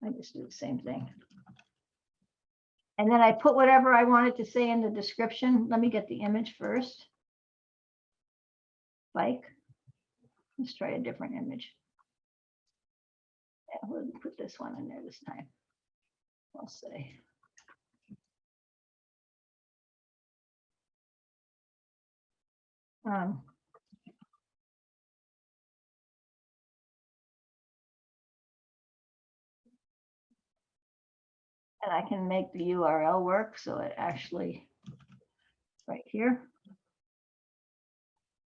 I just do the same thing. And then I put whatever I wanted to say in the description. Let me get the image first. Bike. Let's try a different image. Yeah, we'll put this one in there this time. I'll say. Um, And I can make the URL work, so it actually, right here.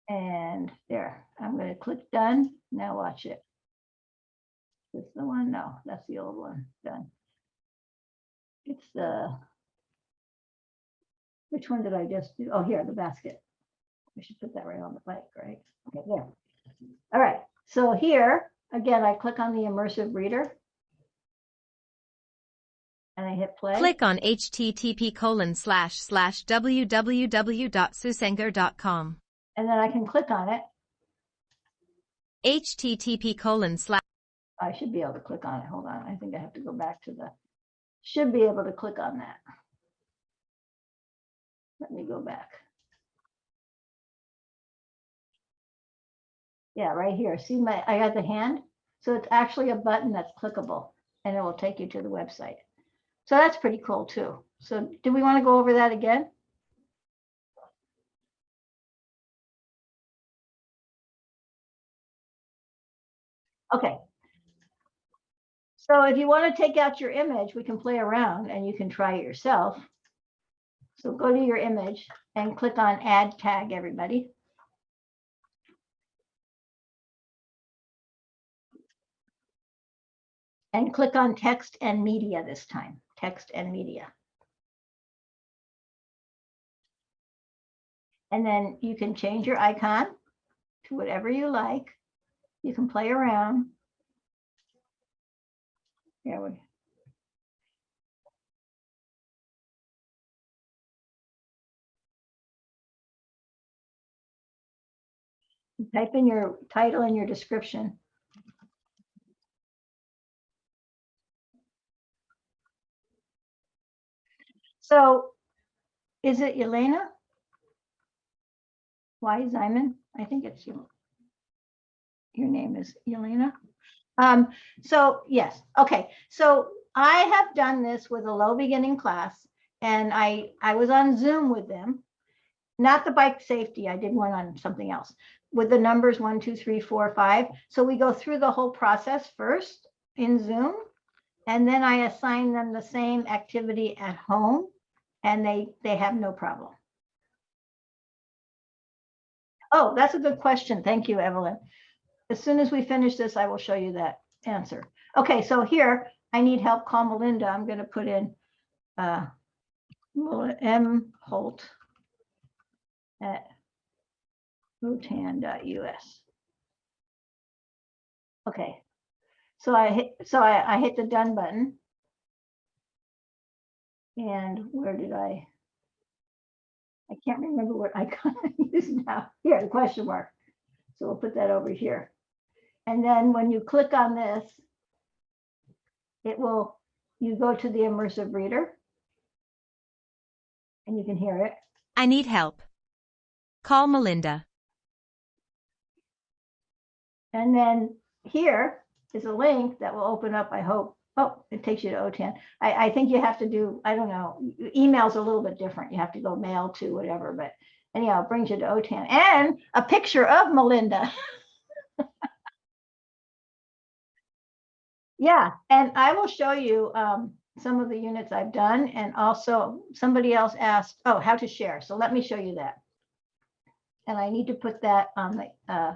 And there, I'm gonna click done. Now watch it. This the one? No, that's the old one. Done. It's the. Which one did I just do? Oh, here, the basket. We should put that right on the bike, right? Okay, there. All right, so here, again, I click on the immersive reader. And I hit play. Click on http colon slash slash www.susangaer.com. And then I can click on it. http colon slash I should be able to click on it. Hold on. I think I have to go back to the, should be able to click on that. Let me go back. Yeah, right here. See my, I got the hand. So it's actually a button that's clickable and it will take you to the website. So that's pretty cool too. So do we want to go over that again? Okay. So if you want to take out your image, we can play around and you can try it yourself. So go to your image and click on add tag everybody. And click on text and media this time text and media. And then you can change your icon to whatever you like. You can play around. Yeah, we. Type in your title and your description. So is it Elena? Why Zyman? I think it's you. Your name is Elena. Um, so yes, okay, so I have done this with a low beginning class and I, I was on Zoom with them. Not the bike safety, I did one on something else with the numbers one, two, three, four, five. So we go through the whole process first in Zoom. And then I assign them the same activity at home and they, they have no problem. Oh, that's a good question. Thank you, Evelyn. As soon as we finish this, I will show you that answer. Okay, so here, I need help, call Melinda. I'm gonna put in uh, M Holt at otan.us. Okay, so I hit, so I, I hit the done button. And where did I? I can't remember what icon I use now. Here, the question mark. So we'll put that over here. And then when you click on this, it will, you go to the immersive reader. And you can hear it. I need help. Call Melinda. And then here is a link that will open up, I hope. Oh, it takes you to OTAN. I, I think you have to do, I don't know, email's a little bit different. You have to go mail to whatever, but anyhow, it brings you to OTAN and a picture of Melinda. Yeah, and I will show you um, some of the units I've done and also somebody else asked, oh, how to share. So let me show you that. And I need to put that on the, uh,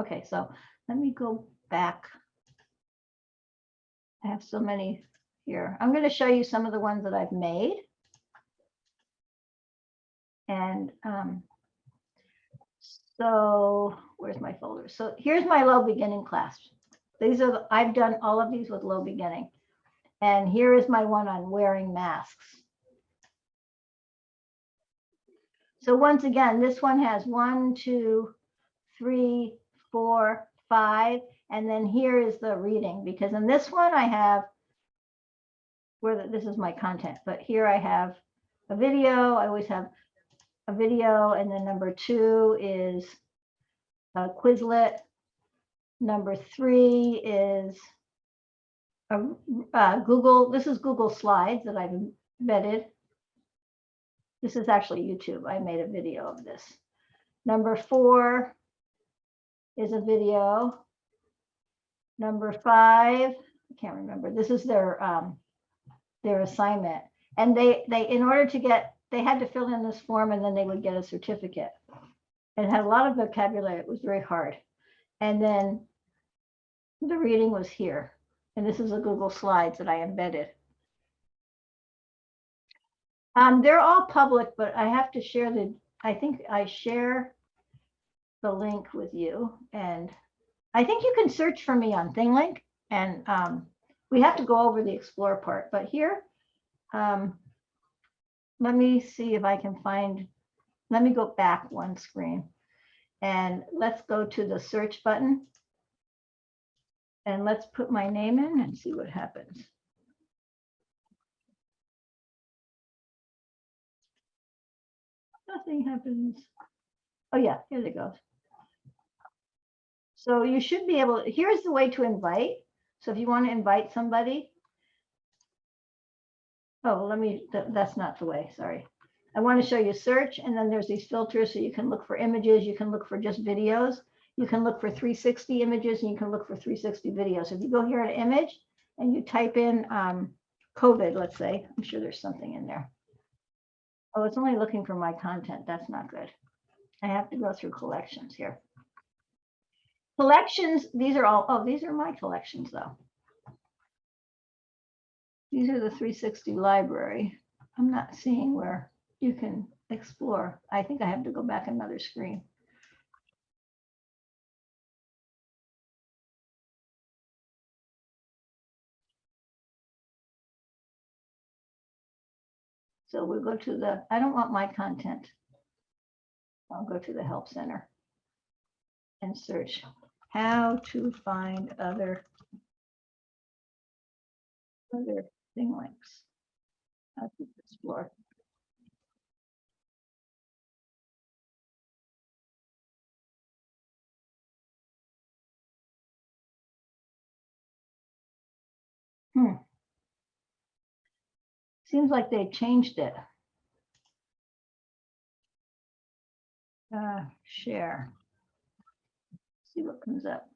okay, so let me go back. I have so many here. I'm going to show you some of the ones that I've made. And um, so where's my folder? So here's my low beginning class. These are, the- I've done all of these with low beginning. And here is my one on wearing masks. So once again, this one has one, two, three, four, five, and then here is the reading, because in this one I have where the- this is my content, but here I have a video. I always have a video, and then number two is a Quizlet. Number three is a, uh, Google, this is Google Slides that I've embedded. This is actually YouTube. I made a video of this. Number four is a video. Number five, I can't remember. This is their um, their assignment. And they they in order to get they had to fill in this form and then they would get a certificate. It had a lot of vocabulary. It was very hard. And then the reading was here. And this is a Google Slides that I embedded. Um, they're all public, but I have to share the, I think I share the link with you. And I think you can search for me on ThingLink and um, we have to go over the explore part, but here, um, let me see if I can find, let me go back one screen. And let's go to the search button. And let's put my name in and see what happens. Nothing happens. Oh yeah, here it goes. So you should be able, here's the way to invite. So if you want to invite somebody. Oh, let me, that- that's not the way, sorry. I want to show you search and then there's these filters so you can look for images, you can look for just videos. You can look for 360 images and you can look for 360 videos. If you go here at image and you type in um, COVID, let's say, I'm sure there's something in there. Oh, it's only looking for my content. That's not good. I have to go through collections here. Collections, these are all, oh, these are my collections though. These are the 360 library. I'm not seeing where you can explore. I think I have to go back another screen. So we'll go to the, I don't want my content. I'll go to the Help Center and search how to find other other ThingLinks. How to explore. Hmm. Seems like they changed it. Uh, share. See what comes up.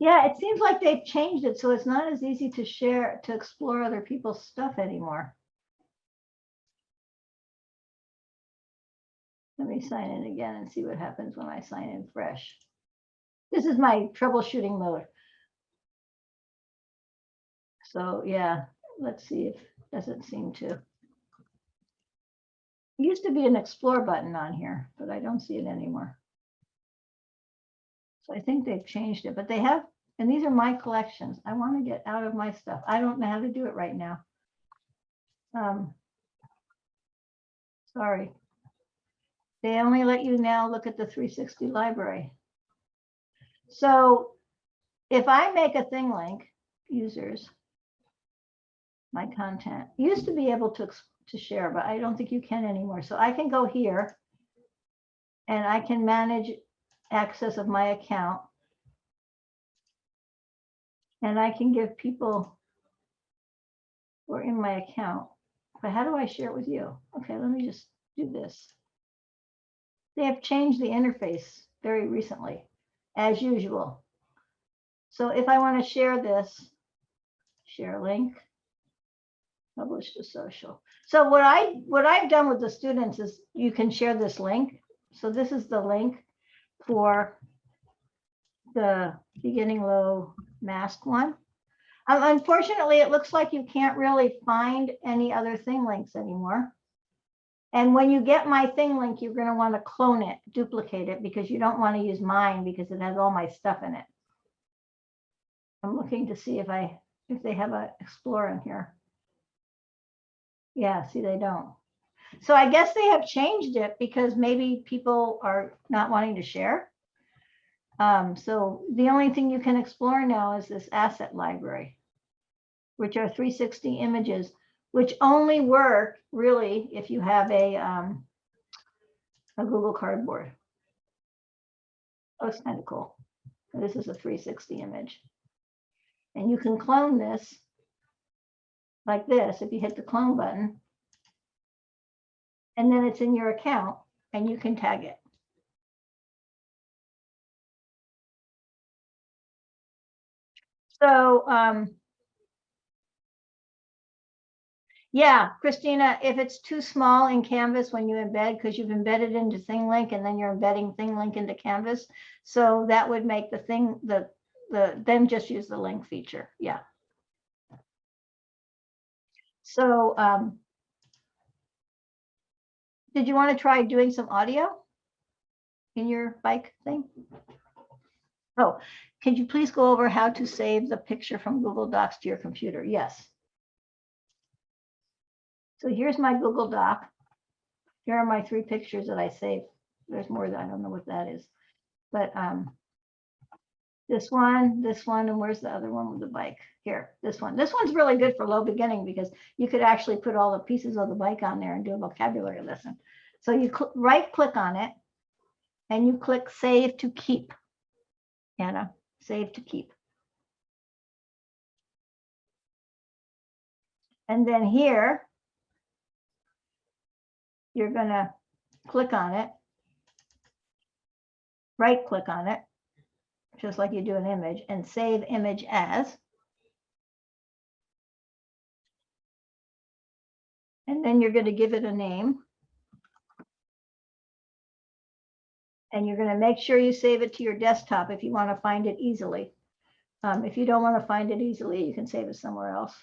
Yeah, it seems like they've changed it, so it's not as easy to share, to explore other people's stuff anymore. Let me sign in again and see what happens when I sign in fresh. This is my troubleshooting mode. So yeah, let's see if, doesn't seem to. Used to be an explore button on here, but I don't see it anymore. So I think they've changed it, but they have, and these are my collections. I want to get out of my stuff. I don't know how to do it right now. Um, Sorry. They only let you now look at the 360 library. So if I make a ThingLink, users, my content, used to be able to, to share, but I don't think you can anymore. So I can go here and I can manage access of my account. And I can give people who are in my account, but how do I share it with you? Okay, let me just do this. They have changed the interface very recently, as usual. So if I want to share this, share link, publish to social. So what I, what I've done with the students is you can share this link. So this is the link for the beginning low mask one. Um, Unfortunately, it looks like you can't really find any other ThingLinks anymore. And when you get my ThingLink, you're going to want to clone it, duplicate it, because you don't want to use mine because it has all my stuff in it. I'm looking to see if I, if they have a Explorer in here. Yeah, see, they don't. So I guess they have changed it because maybe people are not wanting to share. Um, so the only thing you can explore now is this asset library, which are 360 images, which only work really if you have a, um, a Google Cardboard. Oh, it's kind of cool. This is a 360 image. And you can clone this like this, if you hit the clone button. And then it's in your account and you can tag it. So, um, yeah, Christina, if it's too small in Canvas when you embed, because you've embedded into ThingLink and then you're embedding ThingLink into Canvas. So that would make the thing, the, the, then just use the link feature. Yeah. So, um, did you want to try doing some audio in your bike thing? Oh, could you please go over how to save the picture from Google Docs to your computer? Yes. So here's my Google Doc. Here are my three pictures that I saved. There's more that I don't know what that is. But um, this one, this one, and where's the other one with the bike? Here, this one. This one's really good for low beginning because you could actually put all the pieces of the bike on there and do a vocabulary lesson. So you cl- right click on it and you click save to keep. Anna, save to keep. And then here, you're gonna click on it. Right click on it, just like you do an image and save image as. And then you're gonna give it a name. And you're gonna make sure you save it to your desktop if you want to find it easily. Um, if you don't want to find it easily, you can save it somewhere else.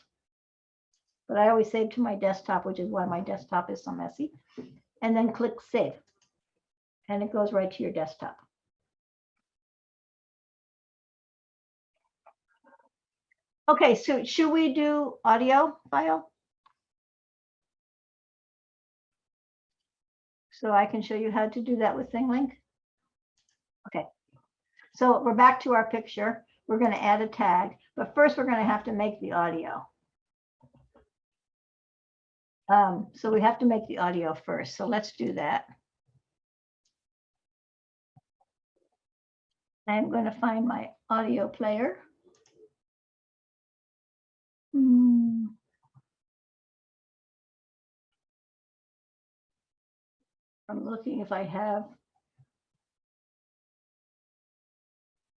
But I always save to my desktop, which is why my desktop is so messy. And then click save. And it goes right to your desktop. Okay, so should we do audio file? So I can show you how to do that with ThingLink. Okay, so we're back to our picture. We're going to add a tag, but first we're going to have to make the audio. Um, so we have to make the audio first. So let's do that. I'm going to find my audio player. Hmm. I'm looking if I have.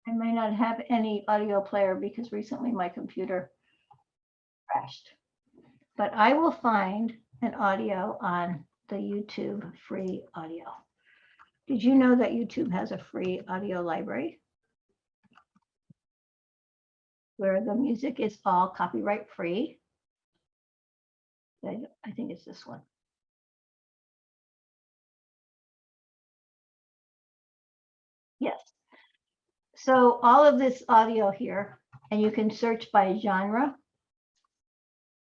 I may not have any audio player because recently my computer crashed. But I will find an audio on the YouTube free audio. Did you know that YouTube has a free audio library? Where the music is all copyright free. I I think it's this one. Yes. So all of this audio here, and you can search by genre.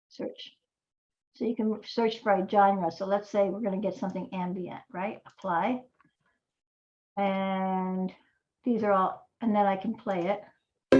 Search. So you can search by genre. So let's say we're going to get something ambient, right? Apply. And these are all, and then I can play it.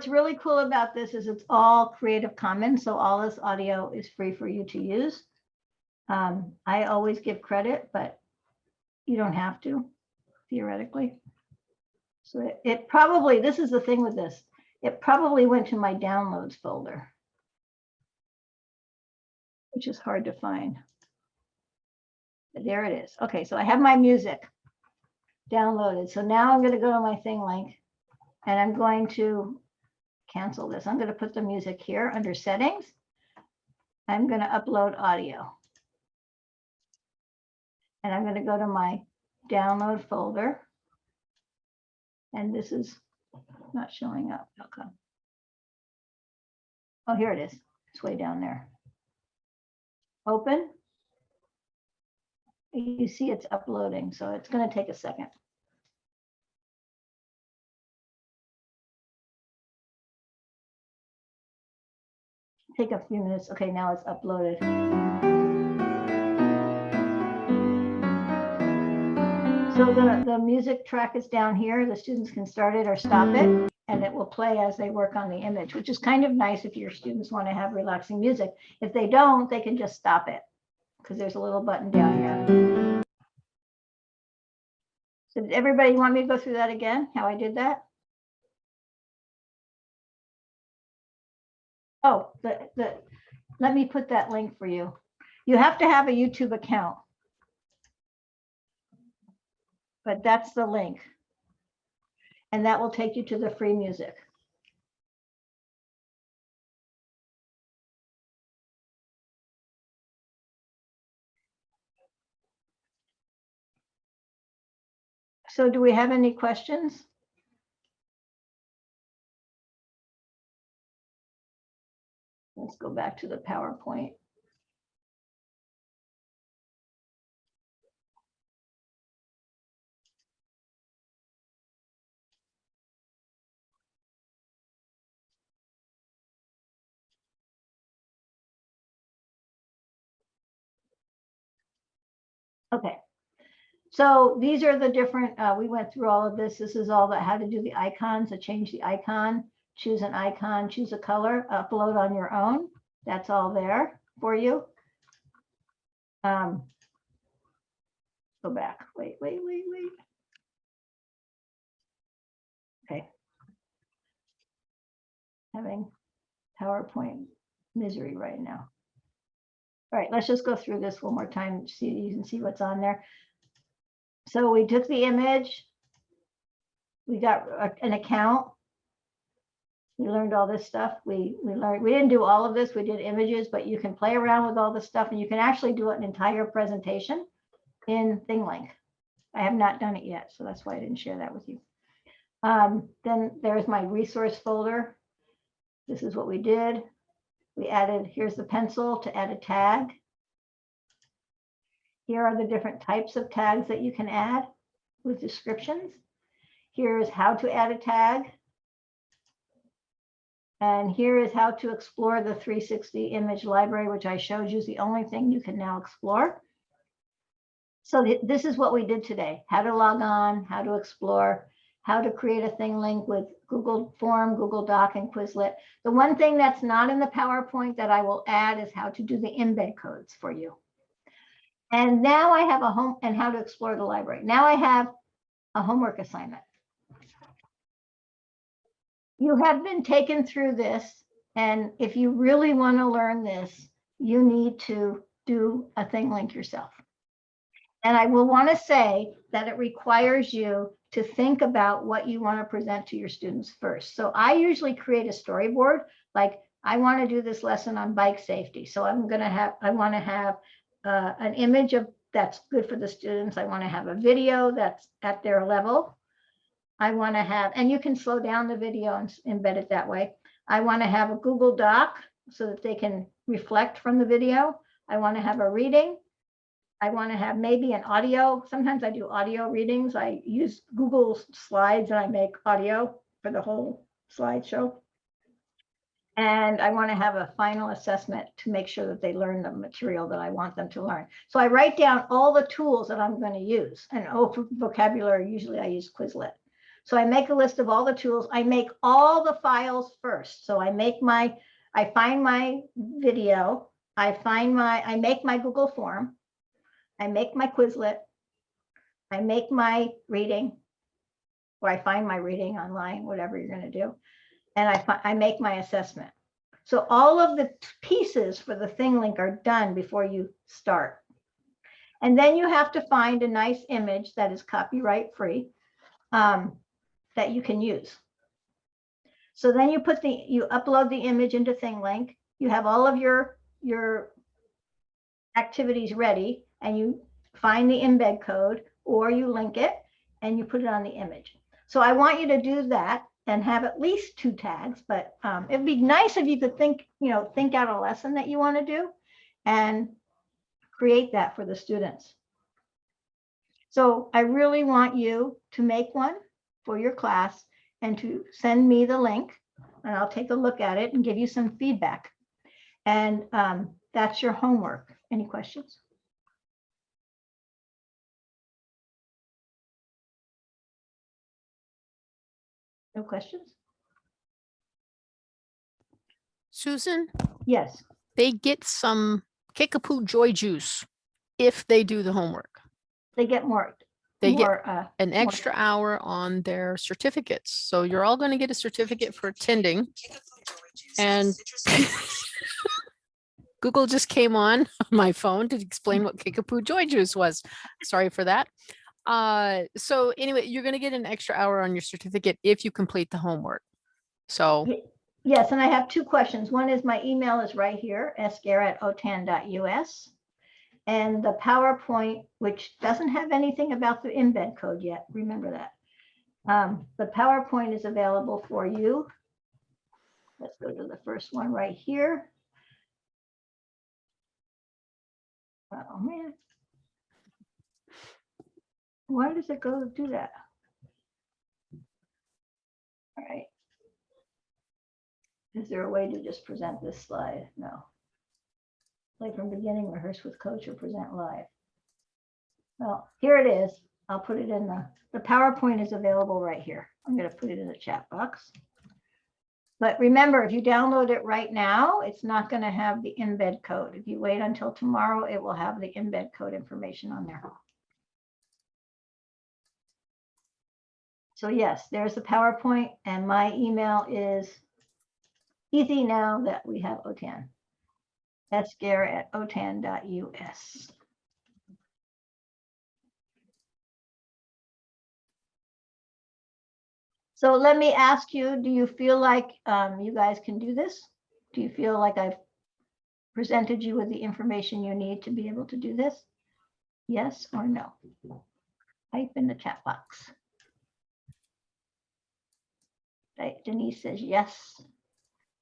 what's really cool about this is it's all Creative Commons, so all this audio is free for you to use. Um, I always give credit, but you don't have to theoretically. So it- it probably, this is the thing with this, it probably went to my downloads folder. Which is hard to find. But There it is. Okay, so I have my music downloaded. So now I'm going to go to my ThingLink and I'm going to cancel this. I'm going to put the music here under settings. I'm going to upload audio. And I'm going to go to my download folder. And this is not showing up. How come? Oh, here it is. It's way down there. Open. You see it's uploading, so it's going to take a second. Take a few minutes. Okay, now it's uploaded. So the, the music track is down here. The students can start it or stop it, and it will play as they work on the image, which is kind of nice if your students want to have relaxing music. If they don't, they can just stop it because there's a little button down here. So did everybody want me to go through that again, how I did that? Oh, the, the, let me put that link for you. You have to have a YouTube account. But that's the link. And that will take you to the free music. So do we have any questions? Let's go back to the PowerPoint. Okay. So these are the different, uh, we went through all of this. This is all that how to do the icons, to change the icon, choose an icon, choose a color, upload on your own. That's all there for you. Um, Go back, wait, wait, wait, wait. Okay. Having PowerPoint misery right now. All right, let's just go through this one more time, see, you can see what's on there. So we took the image. We got an account. We learned all this stuff. We, we learned, we didn't do all of this. We did images, but you can play around with all this stuff and you can actually do an entire presentation in ThingLink. I have not done it yet, so that's why I didn't share that with you. Um, then there's my resource folder. This is what we did. We added, here's the pencil to add a tag. Here are the different types of tags that you can add with descriptions. Here's how to add a tag. And here is how to explore the 360 image library, which I showed you is the only thing you can now explore. So th- this is what we did today, how to log on, how to explore, how to create a ThingLink with Google Form, Google Doc, and Quizlet. The one thing that's not in the PowerPoint that I will add is how to do the embed codes for you. And now I have a home and how to explore the library. Now I have a homework assignment. You have been taken through this, and if you really want to learn this, you need to do a ThingLink yourself. And I will want to say that it requires you to think about what you want to present to your students first. So I usually create a storyboard, like I want to do this lesson on bike safety. So I'm going to have, I want to have uh, an image of that's good for the students. I want to have a video that's at their level. I want to have, and you can slow down the video and embed it that way. I want to have a Google Doc so that they can reflect from the video. I want to have a reading. I want to have maybe an audio. Sometimes I do audio readings. I use Google Slides and I make audio for the whole slideshow. And I want to have a final assessment to make sure that they learn the material that I want them to learn. So I write down all the tools that I'm going to use. And oh, vocabulary, usually I use Quizlet. So I make a list of all the tools. I make all the files first. So I make my, I find my video, I find my, I make my Google form. I make my Quizlet. I make my reading. Or I find my reading online, whatever you're gonna do. And I, I make my assessment. So all of the pieces for the ThingLink are done before you start. And then you have to find a nice image that is copyright free um, that you can use. So then you put the, you upload the image into ThingLink. You have all of your, your activities ready and you find the embed code or you link it and you put it on the image. So I want you to do that and have at least two tags, but um, it'd be nice if you could think, you know, think out a lesson that you want to do and create that for the students. So I really want you to make one for your class and to send me the link and I'll take a look at it and give you some feedback. And um, that's your homework. Any questions? No questions? Susan, Yes, they get some Kickapoo Joy Juice if they do the homework. they get more, They get uh, an more- extra hour on their certificates. So you're all going to get a certificate for attending. And Google just came on my phone to explain what Kickapoo Joy Juice was. Sorry for that. Uh, so anyway, you're going to get an extra hour on your certificate if you complete the homework. So Yes, and I have two questions. One is my email is right here, sgaer@otan.us. And the PowerPoint, which doesn't have anything about the embed code yet, remember that. Um, the PowerPoint is available for you. Let's go to the first one right here. Oh, man. Why does it go do that? All right. Is there a way to just present this slide? No. Like from beginning, rehearse with coach or present live. Well, here it is. I'll put it in the, the PowerPoint is available right here. I'm gonna put it in the chat box. But remember, if you download it right now, it's not gonna have the embed code. If you wait until tomorrow, it will have the embed code information on there. So yes, there's the PowerPoint and my email is easy now that we have OTAN. Sgaer at otan.us. So let me ask you, do you feel like um, you guys can do this? Do you feel like I've presented you with the information you need to be able to do this? Yes or no? Type in the chat box. Okay, Denise says yes.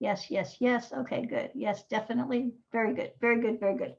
Yes, yes, yes. Okay, good. Yes, definitely. Very good, very good, very good.